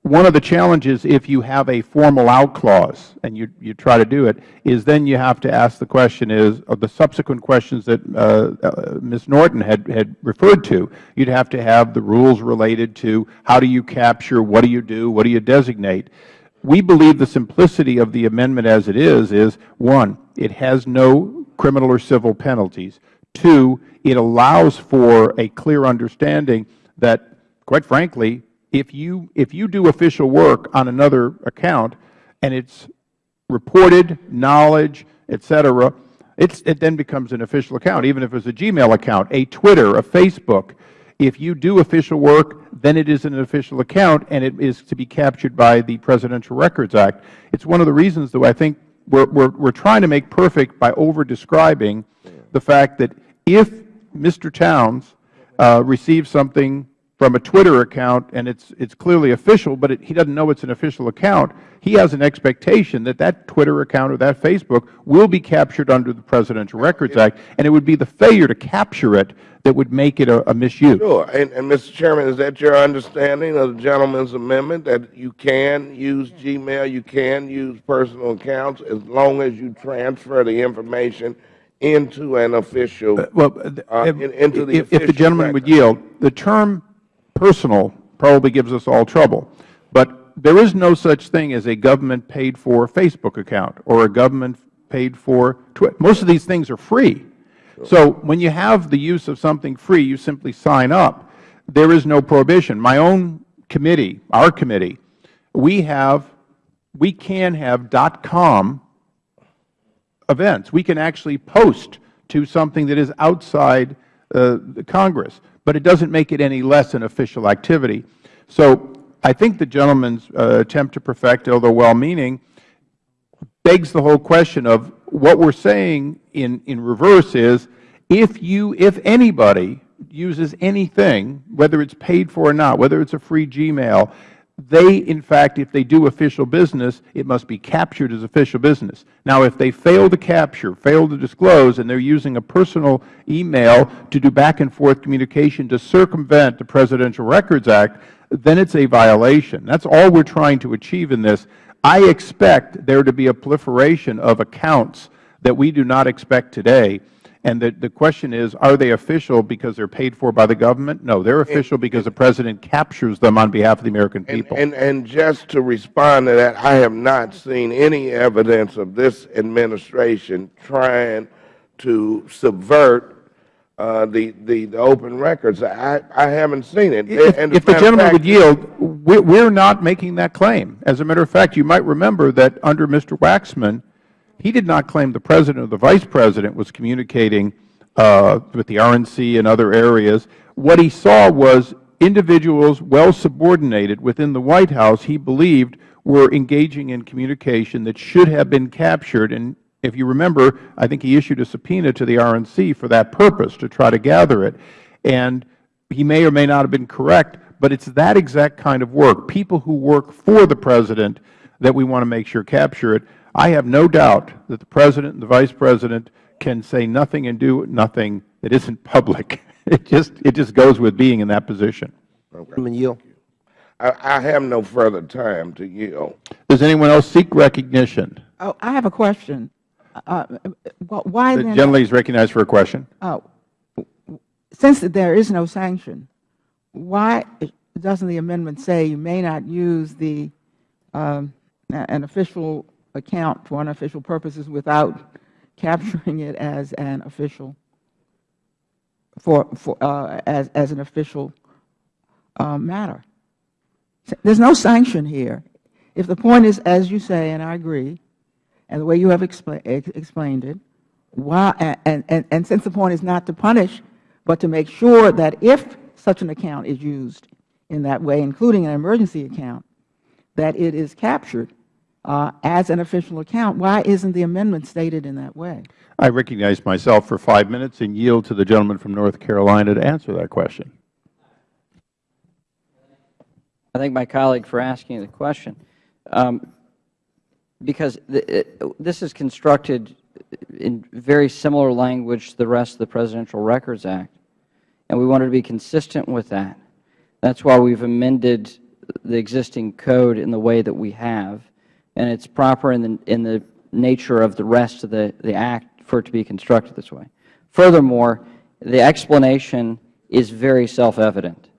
one of the challenges if you have a formal out clause and you, you try to do it is then you have to ask the question is, of the subsequent questions that uh, uh, Ms. Norton had, had referred to, you'd have to have the rules related to how do you capture, what do you do, what do you designate. we believe the simplicity of the amendment as it is is, one, it has no criminal or civil penalties. Two, it allows for a clear understanding that, quite frankly, if you, if you do official work on another account and it's reported, knowledge, et cetera, it then becomes an official account, even if it's a Gmail account, a Twitter, a Facebook. If you do official work, then it is an official account, and it is to be captured by the Presidential Records Act. It's one of the reasons, though, I think we're, we're, we're trying to make perfect by over-describing the fact that if Mr. Towns uh, receives something from a Twitter account and it's, it's clearly official, but it, he doesn't know it's an official account, he has an expectation that that Twitter account or that Facebook will be captured under the Presidential Records Act, and it would be the failure to capture it that would make it a, a misuse. Sure. And, and Mr. Chairman, is that your understanding of the gentleman's amendment, that you can use Gmail, you can use personal accounts as long as you transfer the information into an official, Well, uh, if, in- into the if- if the gentleman would yield, the term personal probably gives us all trouble. But there is no such thing as a government-paid-for Facebook account or a government-paid-for Twitter. Most of these things are free. So when you have the use of something free, you simply sign up. There is no prohibition. My own committee, our committee, we have, we can have dot .com events. We can actually post to something that is outside uh, the Congress, but it doesn't make it any less an official activity. So I think the gentleman's uh, attempt to perfect, although well-meaning, begs the whole question of what we're saying in, in reverse is if you, if anybody uses anything, whether it's paid for or not, whether it's a free Gmail, they, in fact, if they do official business, it must be captured as official business. Now, if they fail to capture, fail to disclose, and they're using a personal email to do back-and-forth communication to circumvent the Presidential Records Act, then it's a violation. That's all we're trying to achieve in this. I expect there to be a proliferation of accounts that we do not expect today. And the, the question is, are they official because they're paid for by the government? No, they're official because the President captures them on behalf of the American people. And, and just to respond to that, I have not seen any evidence of this administration trying to subvert uh, the, the, the open records. I, I haven't seen it. If, And if the gentleman fact- would yield, we're, we're not making that claim. As a matter of fact, you might remember that under Mr. Waxman, he did not claim the President or the Vice President was communicating uh, with the RNC and other areas. What he saw was individuals well subordinated within the White House he believed were engaging in communication that should have been captured. And if you remember, I think he issued a subpoena to the RNC for that purpose, to try to gather it. And he may or may not have been correct, but it's that exact kind of work, people who work for the President that we want to make sure capture it. I have no doubt that the President and the Vice President can say nothing and do nothing that isn't public. It just, it just goes with being in that position. Chairman yield. I, I have no further time to yield. Does anyone else seek recognition? Oh, I have a question. Uh, Why The then? gentleman is recognized for a question. uh, Since there is no sanction, why doesn't the amendment say you may not use the, um, an official account for unofficial purposes without capturing it as an official, for, for, uh, as, as an official uh, matter? There's no sanction here. If the point is, as you say, and I agree, and the way you have expla- ex- explained it, why, and, and, and since the point is not to punish, but to make sure that if such an account is used in that way, including an emergency account, that it is captured as an official account, why isn't the amendment stated in that way? I recognize myself for five minutes and yield to the gentleman from North Carolina to answer that question. I thank my colleague for asking the question. Um, because the, it, this is constructed in very similar language to the rest of the Presidential Records Act, and we wanted to be consistent with that. That's why we've amended the existing code in the way that we have, and it's proper in the, in the nature of the rest of the, the Act for it to be constructed this way. Furthermore, the explanation is very self-evident.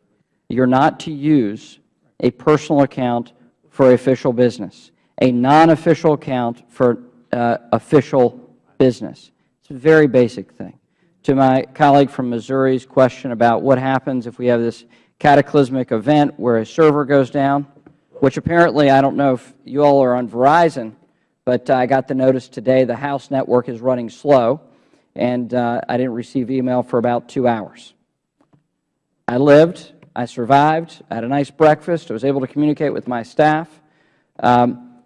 You're not to use a personal account for official business. a non-official account for uh, official business. It's a very basic thing. To my colleague from Missouri's question about what happens if we have this cataclysmic event where a server goes down, which apparently, I don't know if you all are on Verizon, but I got the notice today the House network is running slow, and uh, I didn't receive email for about two hours. I lived, I survived, I had a nice breakfast, I was able to communicate with my staff, um,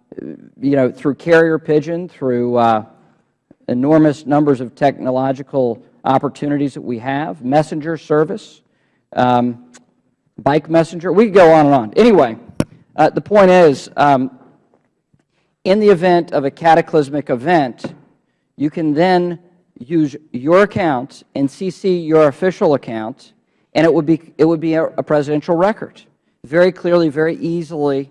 you know, through carrier pigeon, through uh, enormous numbers of technological opportunities that we have, messenger service, um, bike messenger. We could go on and on. Anyway, uh, the point is, um, in the event of a cataclysmic event, you can then use your account and CC your official account, and it would be, it would be a, a presidential record. Very clearly, very easily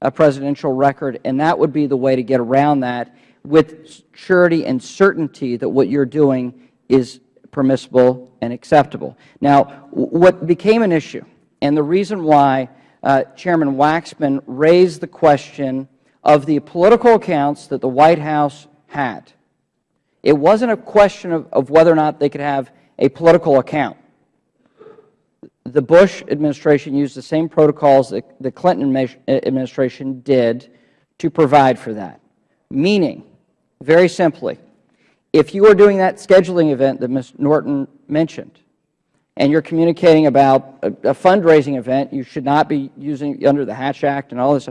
a presidential record, and that would be the way to get around that with surety and certainty that what you are doing is permissible and acceptable. Now, what became an issue, and the reason why uh, Chairman Waxman raised the question of the political accounts that the White House had, it wasn't a question of, of whether or not they could have a political account. The Bush administration used the same protocols that the Clinton administration did to provide for that, meaning, very simply, if you are doing that scheduling event that Ms. Norton mentioned, and you are communicating about a, a, fundraising event, you should not be using under the Hatch Act and all this.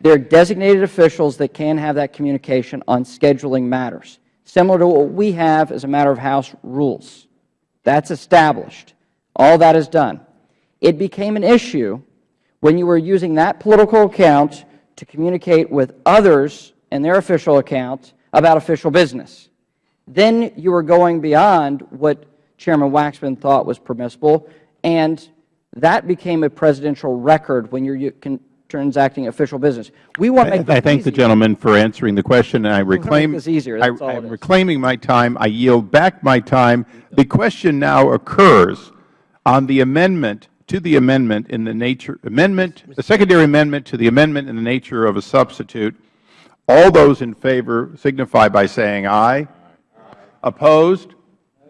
There are designated officials that can have that communication on scheduling matters, similar to what we have as a matter of House rules. That's established. All that is done. It became an issue when you were using that political account to communicate with others in their official account about official business. Then you were going beyond what Chairman Waxman thought was permissible, and that became a presidential record when you are transacting official business. We want to make I thank the gentleman for answering the question. and I reclaim this easier. That's I, am reclaiming my time. I yield back my time. The question now occurs on the amendment to the amendment in the nature amendment, the secondary amendment to the amendment in the nature of a substitute. All those in favor signify by saying aye. Opposed?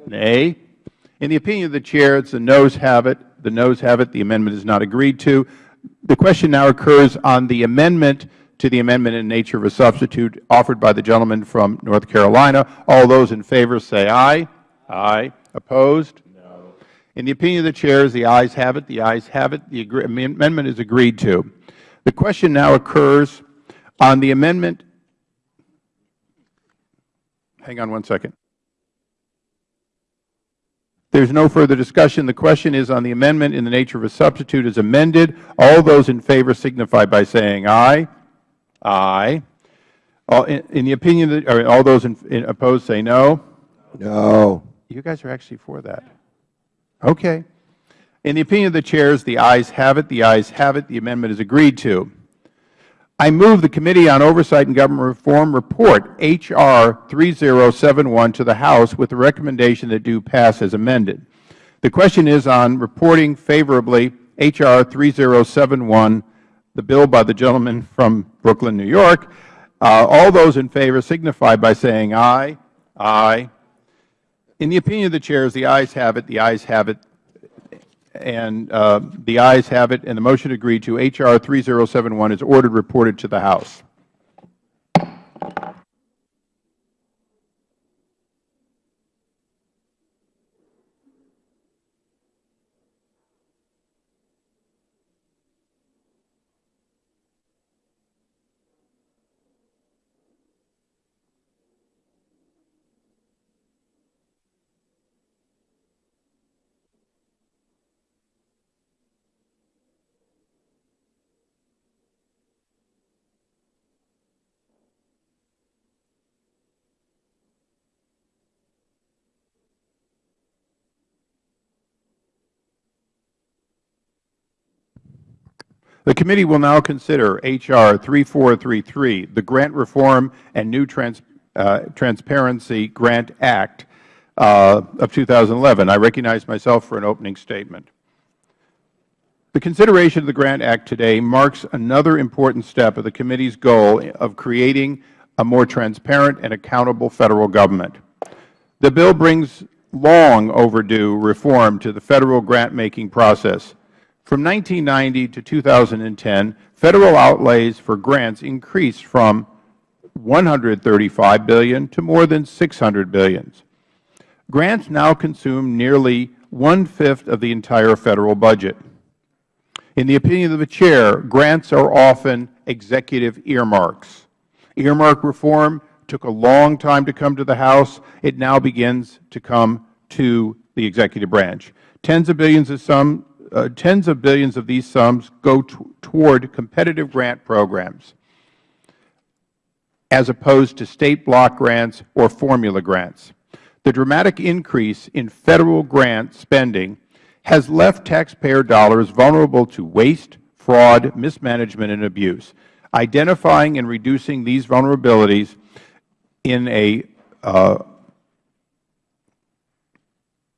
Nay. In the opinion of the Chair, it's the noes have it. The noes have it. The amendment is not agreed to. The question now occurs on the amendment to the amendment in nature of a substitute offered by the gentleman from North Carolina. All those in favor say aye. Aye. Opposed? No. In the opinion of the Chair, the ayes have it. The ayes have it. The amendment is agreed to. The question now occurs on the amendment. Hang on one second. There is no further discussion. The question is on the amendment in the nature of a substitute as amended. All those in favor signify by saying aye. Aye. All, in, in, the opinion of the, all those in, in opposed say no. No. You guys are actually for that. Okay. In the opinion of the chairs, the ayes have it. The ayes have it. The amendment is agreed to. I move the Committee on Oversight and Government Reform report H.R. 3071 to the House with the recommendation that do pass as amended. The question is on reporting favorably H.R. 3071, the bill by the gentleman from Brooklyn, New York. Uh, all those in favor signify by saying aye. Aye. In the opinion of the chairs, the ayes have it. The ayes have it and uh, the ayes have it, and the motion agreed to. H.R. 3071 is ordered reported to the House. The committee will now consider H.R. 3433, the Grant Reform and New Trans, uh, Transparency Grant Act uh, of 2011. I recognize myself for an opening statement. The consideration of the Grant Act today marks another important step of the committee's goal of creating a more transparent and accountable Federal Government. The bill brings long overdue reform to the Federal grant-making process. From 1990 to 2010, Federal outlays for grants increased from 135 billion to more than 600 billion. Grants now consume nearly one-fifth of the entire Federal budget. In the opinion of the Chair, grants are often executive earmarks. Earmark reform took a long time to come to the House. It now begins to come to the executive branch. Tens of billions of, uh, tens of billions of these sums go toward competitive grant programs as opposed to State block grants or formula grants. The dramatic increase in Federal grant spending has left taxpayer dollars vulnerable to waste, fraud, mismanagement, and abuse. Identifying and reducing these vulnerabilities in a uh,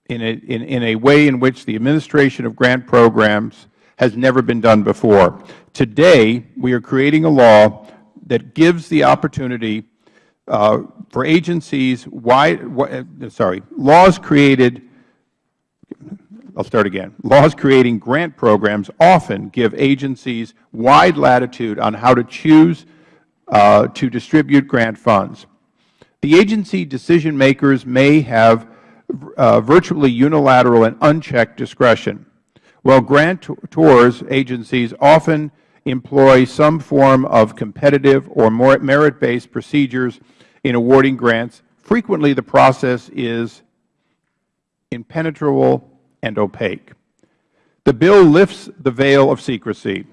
in a, in, in a way in which the administration of grant programs has never been done before. Today, we are creating a law that gives the opportunity uh, for agencies wide, uh, sorry, laws created I'll start again. Laws creating grant programs often give agencies wide latitude on how to choose uh, to distribute grant funds. The agency decision makers may have uh, virtually unilateral and unchecked discretion, while grantors agencies often employ some form of competitive or merit-based procedures in awarding grants. Frequently, the process is impenetrable and opaque. The bill lifts the veil of secrecy.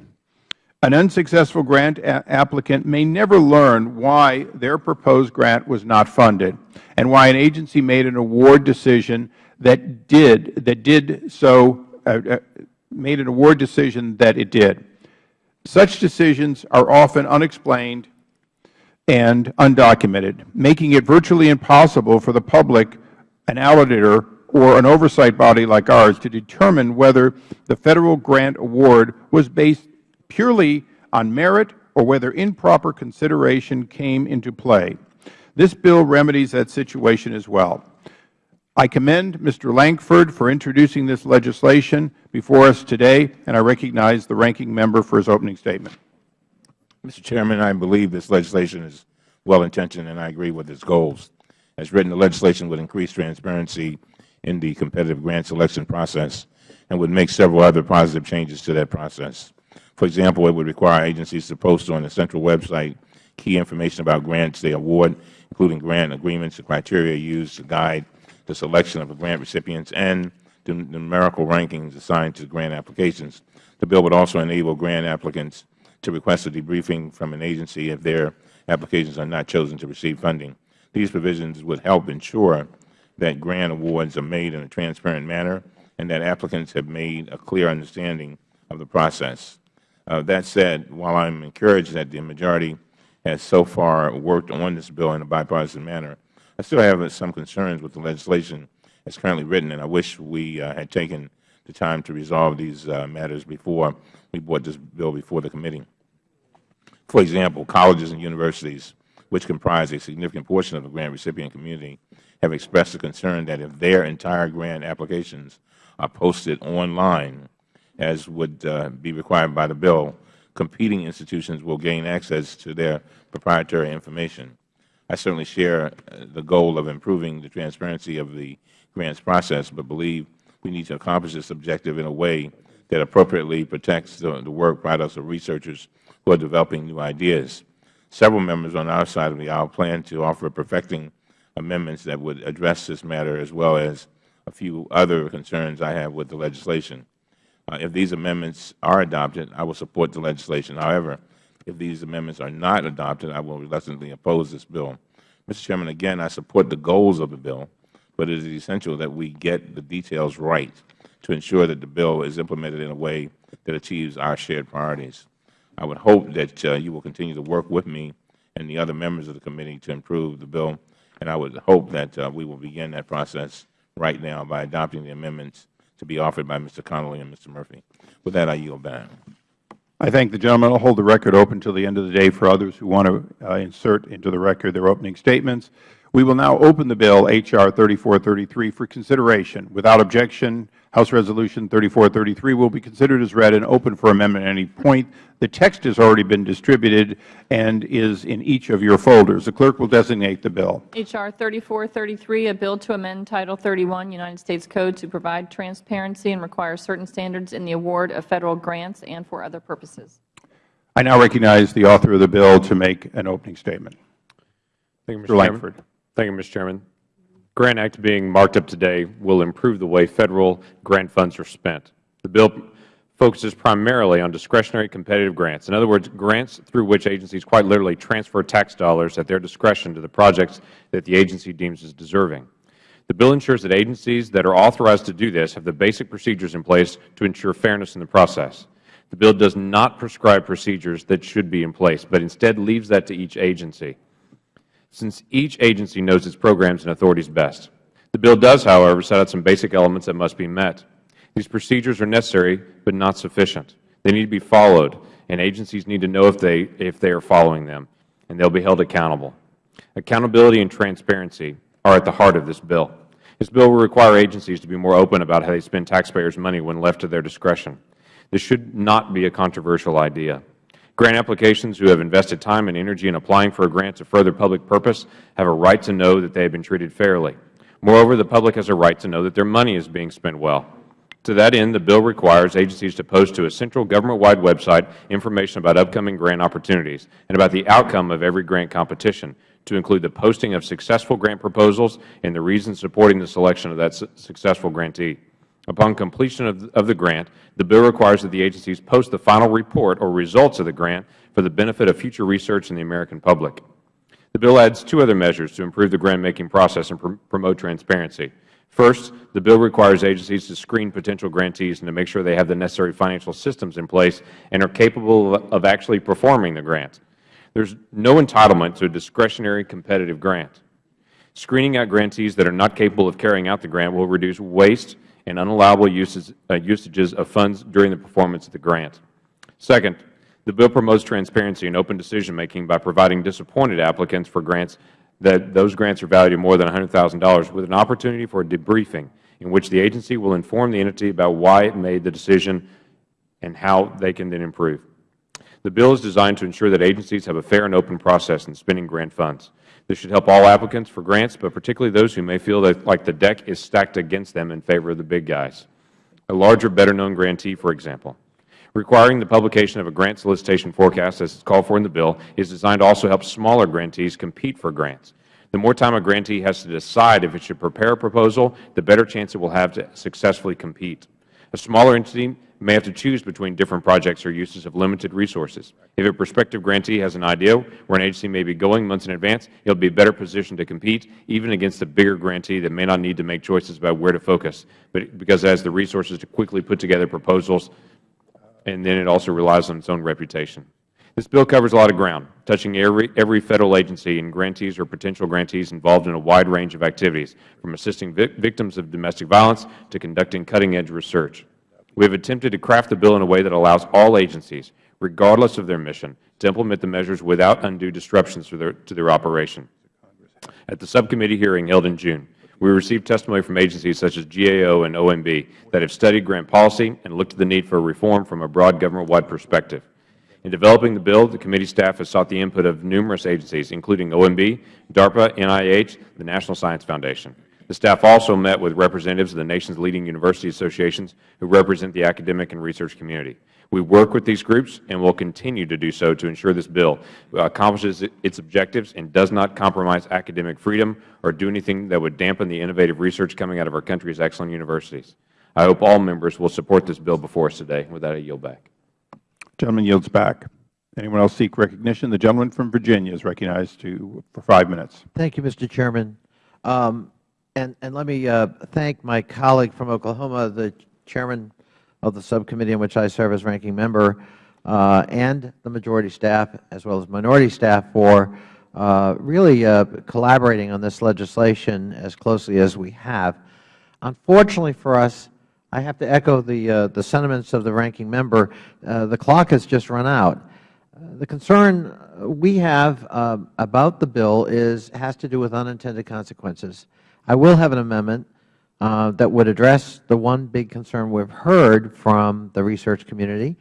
An unsuccessful grant applicant may never learn why their proposed grant was not funded and why an agency made an award decision that did, that did so, uh, uh, made an award decision that it did. Such decisions are often unexplained and undocumented, making it virtually impossible for the public, an auditor, or an oversight body like ours to determine whether the Federal grant award was based purely on merit or whether improper consideration came into play. This bill remedies that situation as well. I commend Mr. Lankford for introducing this legislation before us today, and I recognize the Ranking Member for his opening statement. Mr. Chairman, I believe this legislation is well-intentioned, and I agree with its goals. As written, the legislation would increase transparency in the competitive grant selection process and would make several other positive changes to that process. For example, it would require agencies to post on the central website key information about grants they award, including grant agreements, the criteria used to guide the selection of the grant recipients, and the numerical rankings assigned to grant applications. The bill would also enable grant applicants to request a debriefing from an agency if their applications are not chosen to receive funding. These provisions would help ensure that grant awards are made in a transparent manner and that applicants have made a clear understanding of the process. Uh, that said, while I am encouraged that the majority has so far worked on this bill in a bipartisan manner, I still have some concerns with the legislation as currently written, and I wish we uh, had taken the time to resolve these uh, matters before we brought this bill before the committee. For example, colleges and universities, which comprise a significant portion of the grant recipient community, have expressed a concern that if their entire grant applications are posted online, as would uh, be required by the bill, competing institutions will gain access to their proprietary information. I certainly share uh, the goal of improving the transparency of the grants process, but believe we need to accomplish this objective in a way that appropriately protects the, the work products of researchers who are developing new ideas. Several members on our side of the aisle plan to offer perfecting amendments that would address this matter as well as a few other concerns I have with the legislation. Uh, if these amendments are adopted, I will support the legislation. However, if these amendments are not adopted, I will reluctantly oppose this bill. Mr. Chairman, again, I support the goals of the bill, but it is essential that we get the details right to ensure that the bill is implemented in a way that achieves our shared priorities. I would hope that uh, you will continue to work with me and the other members of the committee to improve the bill, and I would hope that uh, we will begin that process right now by adopting the amendments to be offered by Mr. Connolly and Mr. Murphy. With that, I yield back. I thank the gentleman. I'll hold the record open until the end of the day for others who want to uh, insert into the record their opening statements. We will now open the bill, H.R. 3433, for consideration. Without objection, House Resolution 3433 will be considered as read and open for amendment at any point. The text has already been distributed and is in each of your folders. The clerk will designate the bill. H.R. 3433, a bill to amend Title 31 United States Code to provide transparency and require certain standards in the award of Federal grants and for other purposes. I now recognize the author of the bill to make an opening statement. Thank you, Mr. Mr. Chairman. Thank you, Mr. Chairman. Grant Act being marked up today will improve the way Federal grant funds are spent. The bill focuses primarily on discretionary competitive grants. In other words, grants through which agencies quite literally transfer tax dollars at their discretion to the projects that the agency deems as deserving. The bill ensures that agencies that are authorized to do this have the basic procedures in place to ensure fairness in the process. The bill does not prescribe procedures that should be in place, but instead leaves that to each agency since each agency knows its programs and authorities best. The bill does, however, set out some basic elements that must be met. These procedures are necessary but not sufficient. They need to be followed, and agencies need to know if they, if they are following them, and they will be held accountable. Accountability and transparency are at the heart of this bill. This bill will require agencies to be more open about how they spend taxpayers' money when left to their discretion. This should not be a controversial idea. Grant applications who have invested time and energy in applying for a grant to further public purpose have a right to know that they have been treated fairly. Moreover, the public has a right to know that their money is being spent well. To that end, the bill requires agencies to post to a central government-wide website information about upcoming grant opportunities and about the outcome of every grant competition, to include the posting of successful grant proposals and the reasons supporting the selection of that su successful grantee. Upon completion of, of the grant, the bill requires that the agencies post the final report or results of the grant for the benefit of future research and the American public. The bill adds two other measures to improve the grant-making process and pr promote transparency. First, the bill requires agencies to screen potential grantees and to make sure they have the necessary financial systems in place and are capable of, of actually performing the grant. There is no entitlement to a discretionary competitive grant. Screening out grantees that are not capable of carrying out the grant will reduce waste and unallowable uses, uh, usages of funds during the performance of the grant. Second, the bill promotes transparency and open decision-making by providing disappointed applicants for grants that those grants are valued at more than $100,000 with an opportunity for a debriefing in which the agency will inform the entity about why it made the decision and how they can then improve. The bill is designed to ensure that agencies have a fair and open process in spending grant funds. This should help all applicants for grants, but particularly those who may feel that, like the deck is stacked against them in favor of the big guys. A larger, better-known grantee, for example. Requiring the publication of a grant solicitation forecast, as is called for in the bill, is designed to also help smaller grantees compete for grants. The more time a grantee has to decide if it should prepare a proposal, the better chance it will have to successfully compete. A smaller entity may have to choose between different projects or uses of limited resources. If a prospective grantee has an idea where an agency may be going months in advance, it will be better positioned to compete, even against a bigger grantee that may not need to make choices about where to focus, but because it has the resources to quickly put together proposals, and then it also relies on its own reputation. This bill covers a lot of ground, touching every, every Federal agency and grantees or potential grantees involved in a wide range of activities, from assisting vic victims of domestic violence to conducting cutting-edge research. We have attempted to craft the bill in a way that allows all agencies, regardless of their mission, to implement the measures without undue disruptions to their, to their operation. At the subcommittee hearing held in June, we received testimony from agencies such as GAO and OMB that have studied grant policy and looked at the need for reform from a broad government-wide perspective. In developing the bill, the committee staff has sought the input of numerous agencies, including OMB, DARPA, NIH, the National Science Foundation. The staff also met with representatives of the nation's leading university associations who represent the academic and research community. We work with these groups and will continue to do so to ensure this bill accomplishes its objectives and does not compromise academic freedom or do anything that would dampen the innovative research coming out of our country's excellent universities. I hope all members will support this bill before us today. With that, I yield back. The gentleman yields back. Anyone else seek recognition? The gentleman from Virginia is recognized to, for five minutes. Thank you, Mr. Chairman. Um, and, and let me uh, thank my colleague from Oklahoma, the chairman of the subcommittee in which I serve as ranking member, uh, and the majority staff as well as minority staff for uh, really uh, collaborating on this legislation as closely as we have. Unfortunately for us, I have to echo the, uh, the sentiments of the ranking member. Uh, the clock has just run out. The concern we have about the bill is, has to do with unintended consequences. I will have an amendment uh, that would address the one big concern we have heard from the research community,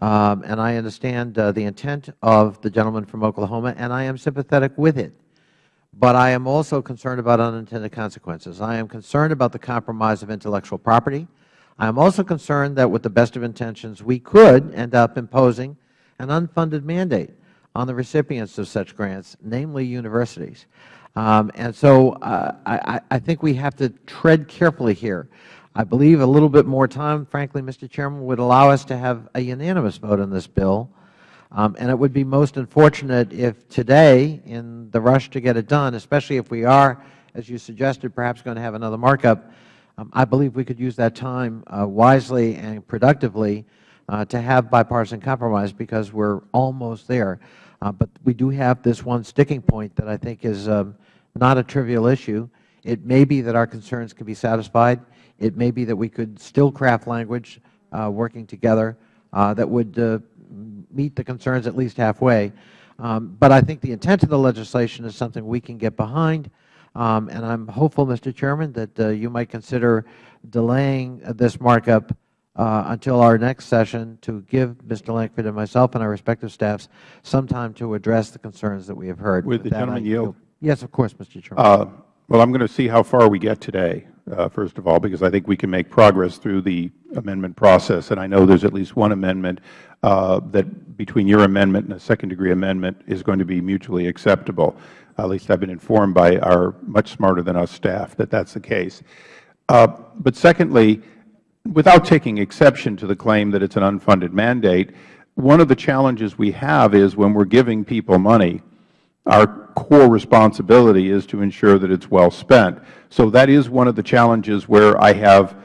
um, and I understand uh, the intent of the gentleman from Oklahoma, and I am sympathetic with it. But I am also concerned about unintended consequences. I am concerned about the compromise of intellectual property. I am also concerned that with the best of intentions, we could end up imposing an unfunded mandate on the recipients of such grants, namely universities. Um, and so uh, I, I think we have to tread carefully here. I believe a little bit more time, frankly, Mr. Chairman, would allow us to have a unanimous vote on this bill. Um, and it would be most unfortunate if today, in the rush to get it done, especially if we are, as you suggested, perhaps going to have another markup, um, I believe we could use that time uh, wisely and productively uh, to have bipartisan compromise because we are almost there. Uh, but we do have this one sticking point that I think is um, not a trivial issue. It may be that our concerns can be satisfied. It may be that we could still craft language uh, working together uh, that would uh, meet the concerns at least halfway. Um, but I think the intent of the legislation is something we can get behind. Um, and I am hopeful, Mr. Chairman, that uh, you might consider delaying this markup uh, until our next session to give Mr. Lankford and myself and our respective staffs some time to address the concerns that we have heard. Would the gentleman yield? Yes, of course, Mr. Chairman. Uh, well, I'm going to see how far we get today, uh, first of all, because I think we can make progress through the amendment process. And I know there's at least one amendment uh, that between your amendment and a second-degree amendment is going to be mutually acceptable. At least I've been informed by our much smarter than us staff that that's the case. But secondly, without taking exception to the claim that it's an unfunded mandate, one of the challenges we have is when we're giving people money, our core responsibility is to ensure that it's well spent. So that is one of the challenges where I have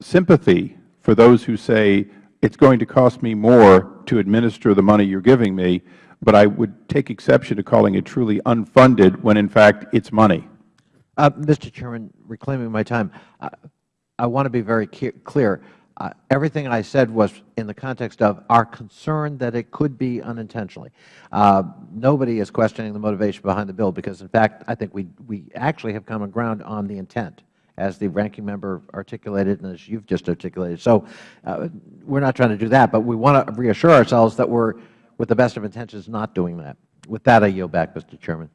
sympathy for those who say it's going to cost me more to administer the money you're giving me, but I would take exception to calling it truly unfunded when, in fact, it's money. Uh, Mr. Chairman, reclaiming my time, uh, I want to be very clear. Everything I said was in the context of our concern that it could be unintentionally. Uh, nobody is questioning the motivation behind the bill because, in fact, I think we, we actually have common ground on the intent, as the ranking member articulated and as you have just articulated. So uh, we are not trying to do that, but we want to reassure ourselves that we are, with the best of intentions, not doing that. With that, I yield back, Mr. Chairman.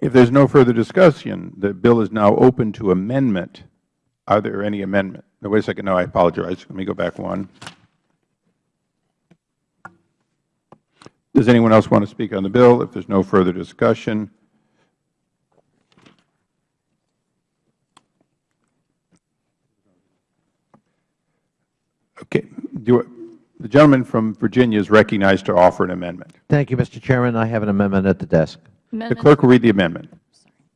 If there is no further discussion, the bill is now open to amendment. Are there any amendments? No, wait a second. No, I apologize. Let me go back one. Does anyone else want to speak on the bill? If there is no further discussion, okay. Do, the gentleman from Virginia is recognized to offer an amendment. Thank you, Mr. Chairman. I have an amendment at the desk. Amendment. The clerk will read the amendment.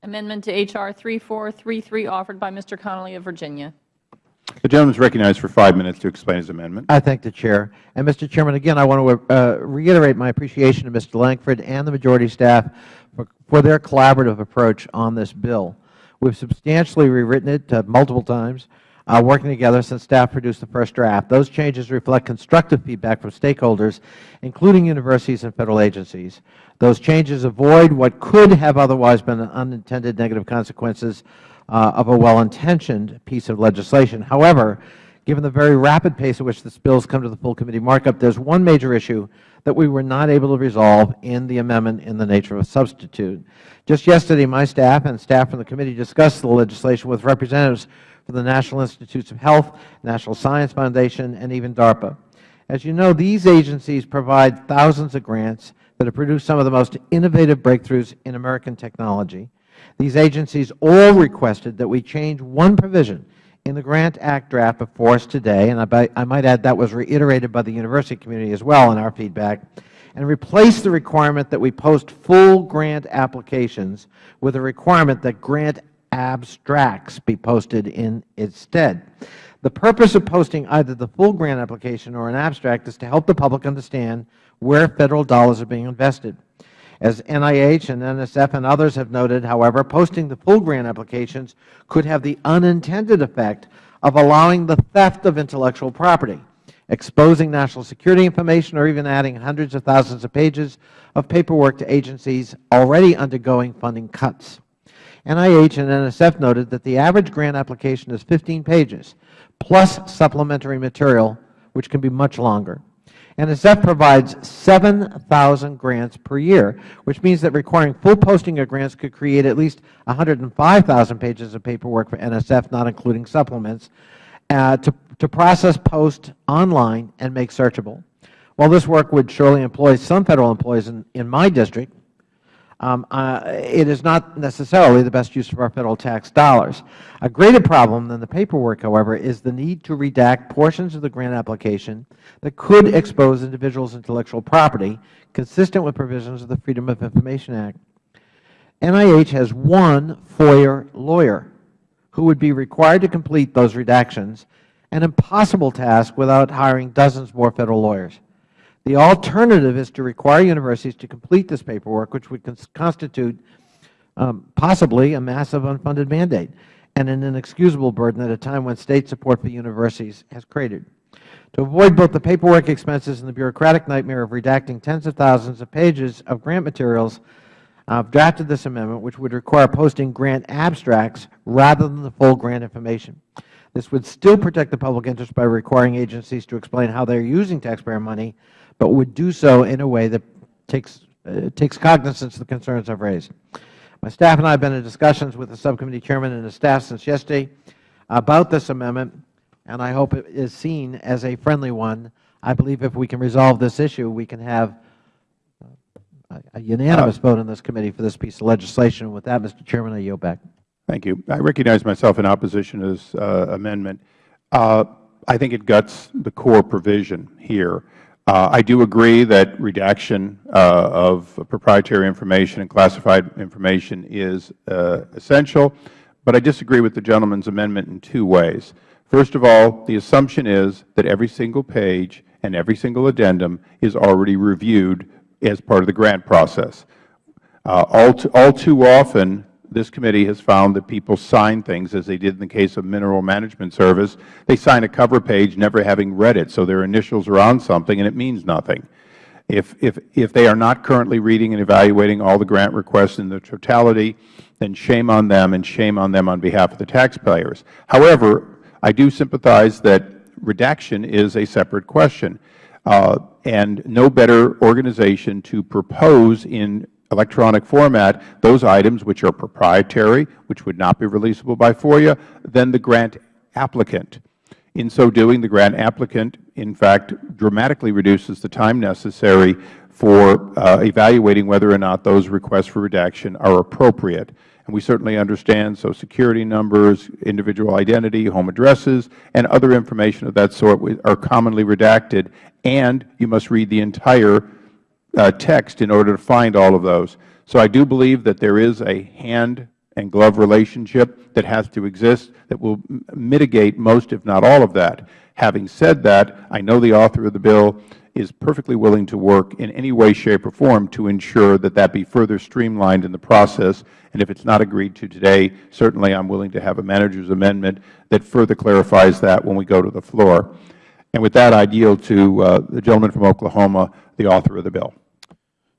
Amendment to H.R. 3433 offered by Mr. Connolly of Virginia. The gentleman is recognized for five minutes to explain his amendment. I thank the Chair. And, Mr. Chairman, again, I want to uh, reiterate my appreciation to Mr. Lankford and the majority staff for, for their collaborative approach on this bill. We have substantially rewritten it uh, multiple times, uh, working together since staff produced the first draft. Those changes reflect constructive feedback from stakeholders, including universities and Federal agencies. Those changes avoid what could have otherwise been unintended negative consequences Uh, of a well-intentioned piece of legislation. However, given the very rapid pace at which this bill has come to the full committee markup, there is one major issue that we were not able to resolve in the amendment in the nature of a substitute. Just yesterday, my staff and staff from the committee discussed the legislation with representatives from the National Institutes of Health, National Science Foundation, and even DARPA. As you know, these agencies provide thousands of grants that have produced some of the most innovative breakthroughs in American technology. These agencies all requested that we change one provision in the Grant Act draft before us today, and I, might add that was reiterated by the university community as well in our feedback, and replace the requirement that we post full grant applications with a requirement that grant abstracts be posted in its stead. The purpose of posting either the full grant application or an abstract is to help the public understand where Federal dollars are being invested. As NIH and NSF and others have noted, however, posting the full grant applications could have the unintended effect of allowing the theft of intellectual property, exposing national security information, or even adding hundreds of thousands of pages of paperwork to agencies already undergoing funding cuts. NIH and NSF noted that the average grant application is 15 pages, plus supplementary material, which can be much longer. NSF provides 7,000 grants per year, which means that requiring full posting of grants could create at least 105,000 pages of paperwork for NSF, not including supplements, uh, to, to process, post online, and make searchable. While this work would surely employ some Federal employees in, in my district, uh, it is not necessarily the best use of our Federal tax dollars. A greater problem than the paperwork, however, is the need to redact portions of the grant application that could expose individuals' intellectual property, consistent with provisions of the Freedom of Information Act. NIH has one FOIA lawyer who would be required to complete those redactions, an impossible task without hiring dozens more Federal lawyers. The alternative is to require universities to complete this paperwork, which would constitute um, possibly a massive unfunded mandate and an inexcusable burden at a time when State support for universities has cratered. To avoid both the paperwork expenses and the bureaucratic nightmare of redacting tens of thousands of pages of grant materials, I have drafted this amendment, which would require posting grant abstracts rather than the full grant information. This would still protect the public interest by requiring agencies to explain how they are using taxpayer money but would do so in a way that takes, uh, takes cognizance of the concerns I have raised. My staff and I have been in discussions with the subcommittee chairman and his staff since yesterday about this amendment, and I hope it is seen as a friendly one. I believe if we can resolve this issue, we can have a unanimous vote in this committee for this piece of legislation. With that, Mr. Chairman, I yield back. Thank you. I recognize myself in opposition to this uh, amendment. Uh, I think it guts the core provision here. Uh, I do agree that redaction uh, of proprietary information and classified information is uh, essential, but I disagree with the gentleman's amendment in two ways. First of all, the assumption is that every single page and every single addendum is already reviewed as part of the grant process. Uh, all, too, all too often, this committee has found that people sign things, as they did in the case of Mineral Management Service. They sign a cover page never having read it, so their initials are on something and it means nothing. If, if, if they are not currently reading and evaluating all the grant requests in their totality, then shame on them and shame on them on behalf of the taxpayers. However, I do sympathize that redaction is a separate question. Uh, and no better organization to propose in electronic format those items which are proprietary, which would not be releasable by FOIA, than the grant applicant. In so doing, the grant applicant, in fact, dramatically reduces the time necessary for uh, evaluating whether or not those requests for redaction are appropriate. And we certainly understand Social Security numbers, individual identity, home addresses, and other information of that sort are commonly redacted, and you must read the entire text in order to find all of those. So I do believe that there is a hand and glove relationship that has to exist that will mitigate most, if not all of that. Having said that, I know the author of the bill is perfectly willing to work in any way, shape, or form to ensure that that be further streamlined in the process. And if it is not agreed to today, certainly I am willing to have a manager's amendment that further clarifies that when we go to the floor. And with that, I yield to uh, the gentleman from Oklahoma, the author of the bill.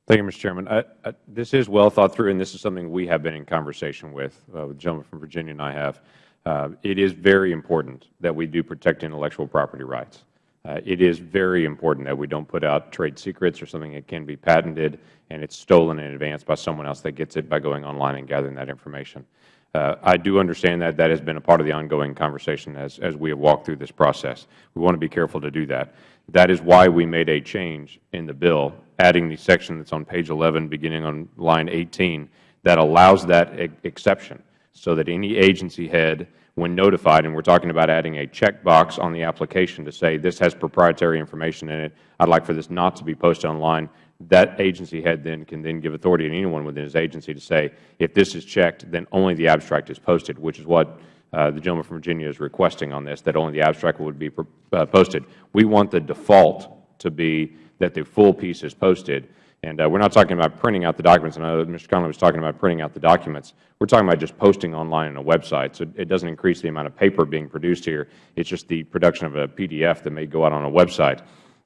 Thank you, Mr. Chairman. I, I, this is well thought through, and this is something we have been in conversation with. Uh, the gentleman from Virginia and I have. Uh, it is very important that we do protect intellectual property rights. Uh, it is very important that we don't put out trade secrets or something that can be patented and it's stolen in advance by someone else that gets it by going online and gathering that information. Uh, I do understand that that has been a part of the ongoing conversation as, as we have walked through this process. We want to be careful to do that. That is why we made a change in the bill, adding the section that's on page 11, beginning on line 18, that allows that exception so that any agency head, when notified, and we are talking about adding a checkbox on the application to say this has proprietary information in it, I would like for this not to be posted online, that agency head then can then give authority to anyone within his agency to say if this is checked, then only the abstract is posted, which is what uh, the gentleman from Virginia is requesting on this, that only the abstract would be uh, posted. We want the default to be that the full piece is posted. And uh, we're not talking about printing out the documents. I know Mr. Connolly was talking about printing out the documents. We're talking about just posting online on a website. So it doesn't increase the amount of paper being produced here. It's just the production of a PDF that may go out on a website.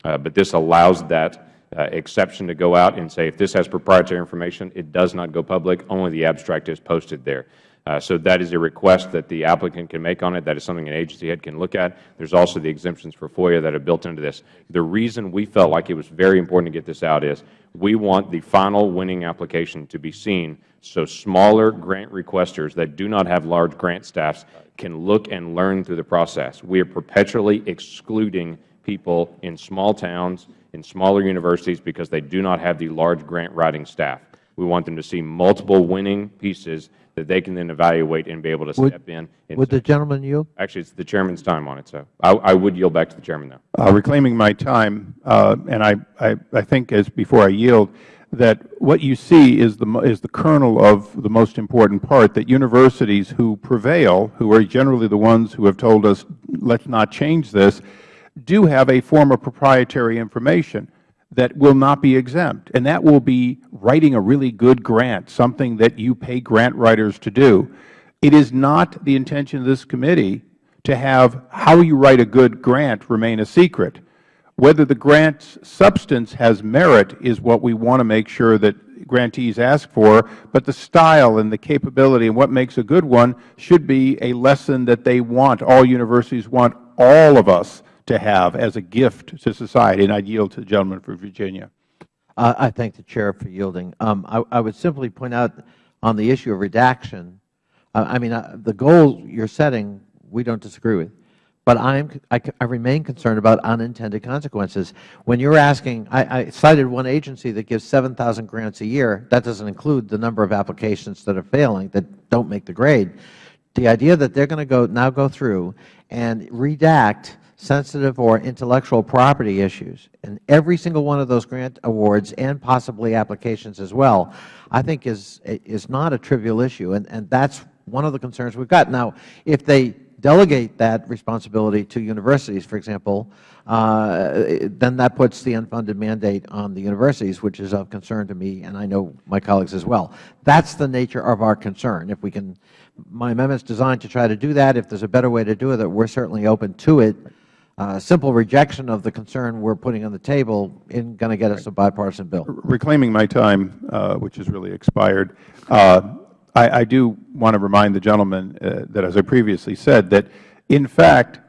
Uh, but this allows that uh, exception to go out and say if this has proprietary information, it does not go public. Only the abstract is posted there. Uh, so that is a request that the applicant can make on it. That is something an agency head can look at. There is also the exemptions for FOIA that are built into this. The reason we felt like it was very important to get this out is we want the final winning application to be seen so smaller grant requesters that do not have large grant staffs can look and learn through the process. We are perpetually excluding people in small towns, in smaller universities, because they do not have the large grant writing staff. We want them to see multiple winning pieces that they can then evaluate and be able to step in. and Would say- the gentleman yield? Actually, it's the Chairman's time on it, so I I would yield back to the Chairman, though. Uh, reclaiming my time, uh, and I, I, I think as before I yield, that what you see is the, is the kernel of the most important part, that universities who prevail, who are generally the ones who have told us, let's not change this, do have a form of proprietary information that will not be exempt, and that will be writing a really good grant, something that you pay grant writers to do. It is not the intention of this committee to have how you write a good grant remain a secret. Whether the grant's substance has merit is what we want to make sure that grantees ask for, but the style and the capability and what makes a good one should be a lesson that they want, all universities want all of us to have as a gift to society. And I yield to the gentleman from Virginia. Uh, I thank the Chair for yielding. Um, I, I would simply point out on the issue of redaction, uh, I mean, uh, the goal you are setting, we don't disagree with. But I'm, I, I remain concerned about unintended consequences. When you are asking, I, I cited one agency that gives 7,000 grants a year. That doesn't include the number of applications that are failing, that don't make the grade. The idea that they are going to go now go through and redact sensitive or intellectual property issues in every single one of those grant awards and possibly applications as well, I think is, is not a trivial issue. And, and that's one of the concerns we've got. Now, if they delegate that responsibility to universities, for example, uh, then that puts the unfunded mandate on the universities, which is of concern to me and I know my colleagues as well. That's the nature of our concern. If we can, my amendment is designed to try to do that. If there's a better way to do it, we're certainly open to it. Uh, simple rejection of the concern we're putting on the table isn't going to get us a bipartisan bill. reclaiming my time, uh, which has really expired, uh, I, do want to remind the gentleman that, as I previously said, that in fact,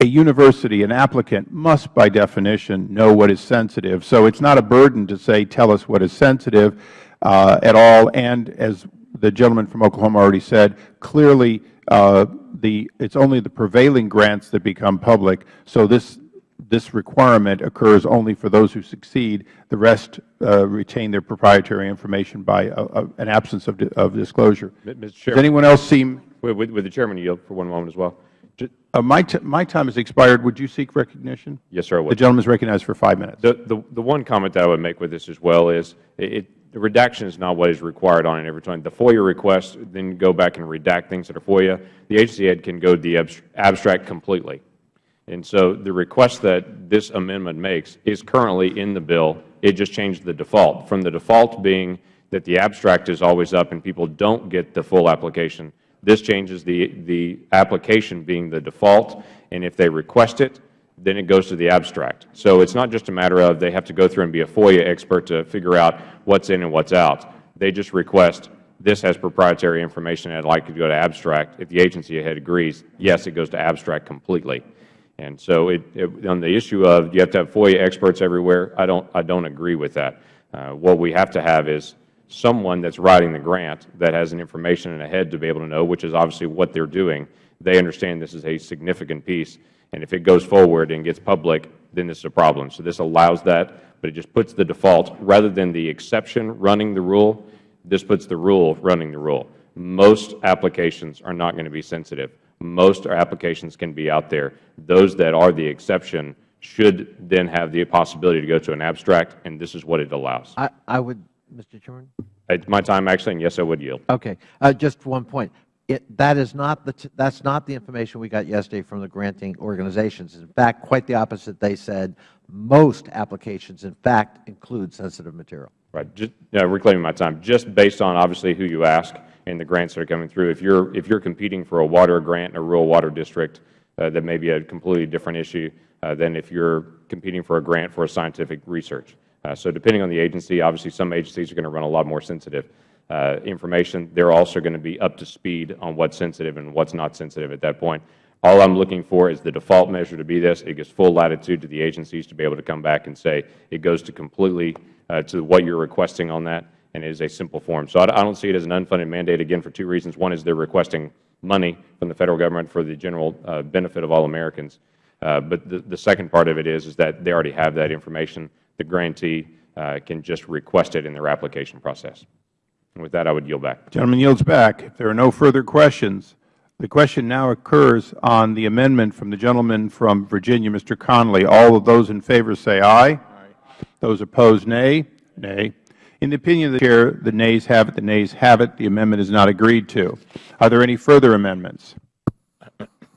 a university, an applicant, must by definition know what is sensitive. So it's not a burden to say, tell us what is sensitive uh, at all. And as the gentleman from Oklahoma already said, clearly the, it's only the prevailing grants that become public. So this, this requirement occurs only for those who succeed. The rest uh, retain their proprietary information by a, a, an absence of, di of disclosure. Mr. Does anyone else seem? Would, would- would the Chairman yield for one moment as well? Uh, my, t my time has expired. Would you seek recognition? Yes, sir, I The gentleman is recognized for five minutes. The, the, the one comment that I would make with this as well is, it- the redaction is not what is required on it every time. The FOIA request, then go back and redact things that are FOIA. The agency head can go to the abstract completely. And so the request that this amendment makes is currently in the bill. It just changed the default, from the default being that the abstract is always up and people don't get the full application. This changes the, the application being the default, and if they request it, then it goes to the abstract. So it's not just a matter of they have to go through and be a FOIA expert to figure out what's in and what's out. They just request, this has proprietary information, and I'd like to go to abstract. If the agency head agrees, yes, it goes to abstract completely. And so it, it, on the issue of you have to have FOIA experts everywhere, I don't, I don't agree with that. Uh, what we have to have is someone that's writing the grant that has an information in a head to be able to know, which is obviously what they're doing. They understand this is a significant piece, and if it goes forward and gets public, then this is a problem. So this allows that, but it just puts the default, rather than the exception running the rule, this puts the rule running the rule. Most applications are not going to be sensitive. Most applications can be out there. Those that are the exception should then have the possibility to go to an abstract, and this is what it allows. I, I would, Mr. Chairman? It's my time, actually, and yes, I would yield. Okay. Uh, just one point. That is not the, that's not the information we got yesterday from the granting organizations. In fact, quite the opposite. They said most applications, in fact, include sensitive material. Right. Just, uh, reclaiming my time. Just based on obviously who you ask and the grants that are coming through. If you're if you're competing for a water grant in a rural water district, uh, that may be a completely different issue uh, than if you're competing for a grant for a scientific research. Uh, so depending on the agency, obviously some agencies are going to run a lot more sensitive information. They're also going to be up to speed on what's sensitive and what's not sensitive at that point. All I'm looking for is the default measure to be this. It gives full latitude to the agencies to be able to come back and say it goes to completely uh, to what you're requesting on that, and it is a simple form. So I don't see it as an unfunded mandate, again, for two reasons. One is they're requesting money from the Federal Government for the general uh, benefit of all Americans. Uh, but the, the second part of it is, is that they already have that information. The grantee uh, can just request it in their application process. And with that, I would yield back. The gentleman yields back. If there are no further questions, the question now occurs on the amendment from the gentleman from Virginia, Mr. Connolly. All of those in favor say aye. Aye. Those opposed, nay. Nay. In the opinion of the Chair, the nays have it. The nays have it. The amendment is not agreed to. Are there any further amendments?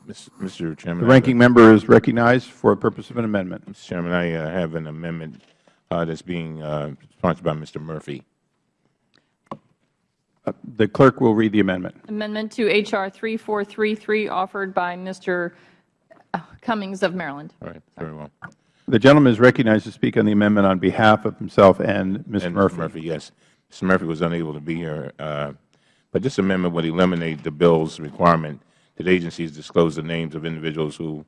Mr. Chairman. The ranking member is recognized for a purpose of an amendment. Mr. Chairman, I uh, have an amendment uh, that's being uh, sponsored by Mr. Murphy. Uh, the clerk will read the amendment. Amendment to H.R. 3433 offered by Mr. Cummings of Maryland. All right. Very well. The gentleman is recognized to speak on the amendment on behalf of himself and Ms. And Murphy. Mr. Murphy, yes. Mr. Murphy was unable to be here, uh, but this amendment would eliminate the bill's requirement that agencies disclose the names of individuals who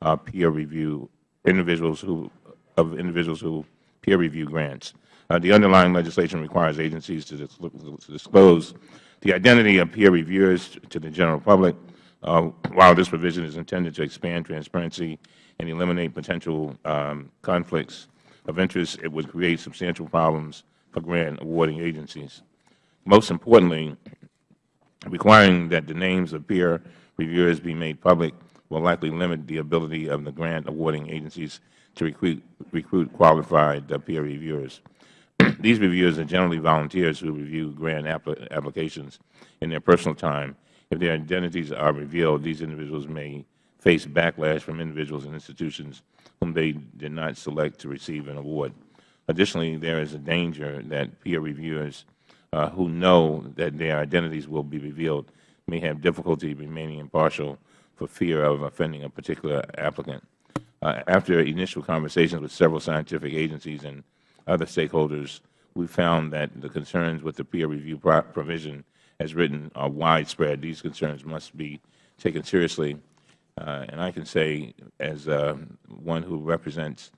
uh, peer review, individuals who, of individuals who peer review grants. Uh, the underlying legislation requires agencies to, dis to, disclose the identity of peer reviewers to the general public. Uh, while this provision is intended to expand transparency and eliminate potential um, conflicts of interest, it would create substantial problems for grant awarding agencies. Most importantly, requiring that the names of peer reviewers be made public will likely limit the ability of the grant awarding agencies to recruit, recruit qualified uh, peer reviewers. These reviewers are generally volunteers who review grant applications in their personal time. If their identities are revealed, these individuals may face backlash from individuals and institutions whom they did not select to receive an award. Additionally, there is a danger that peer reviewers uh, who know that their identities will be revealed may have difficulty remaining impartial for fear of offending a particular applicant. Uh, after initial conversations with several scientific agencies and other stakeholders, we found that the concerns with the peer review provision as written are widespread. These concerns must be taken seriously. Uh, and I can say, as uh, one who represents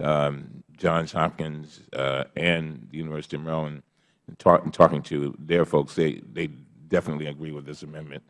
um, Johns Hopkins uh, and the University of Maryland, and talk, talking to their folks, they, they definitely agree with this amendment.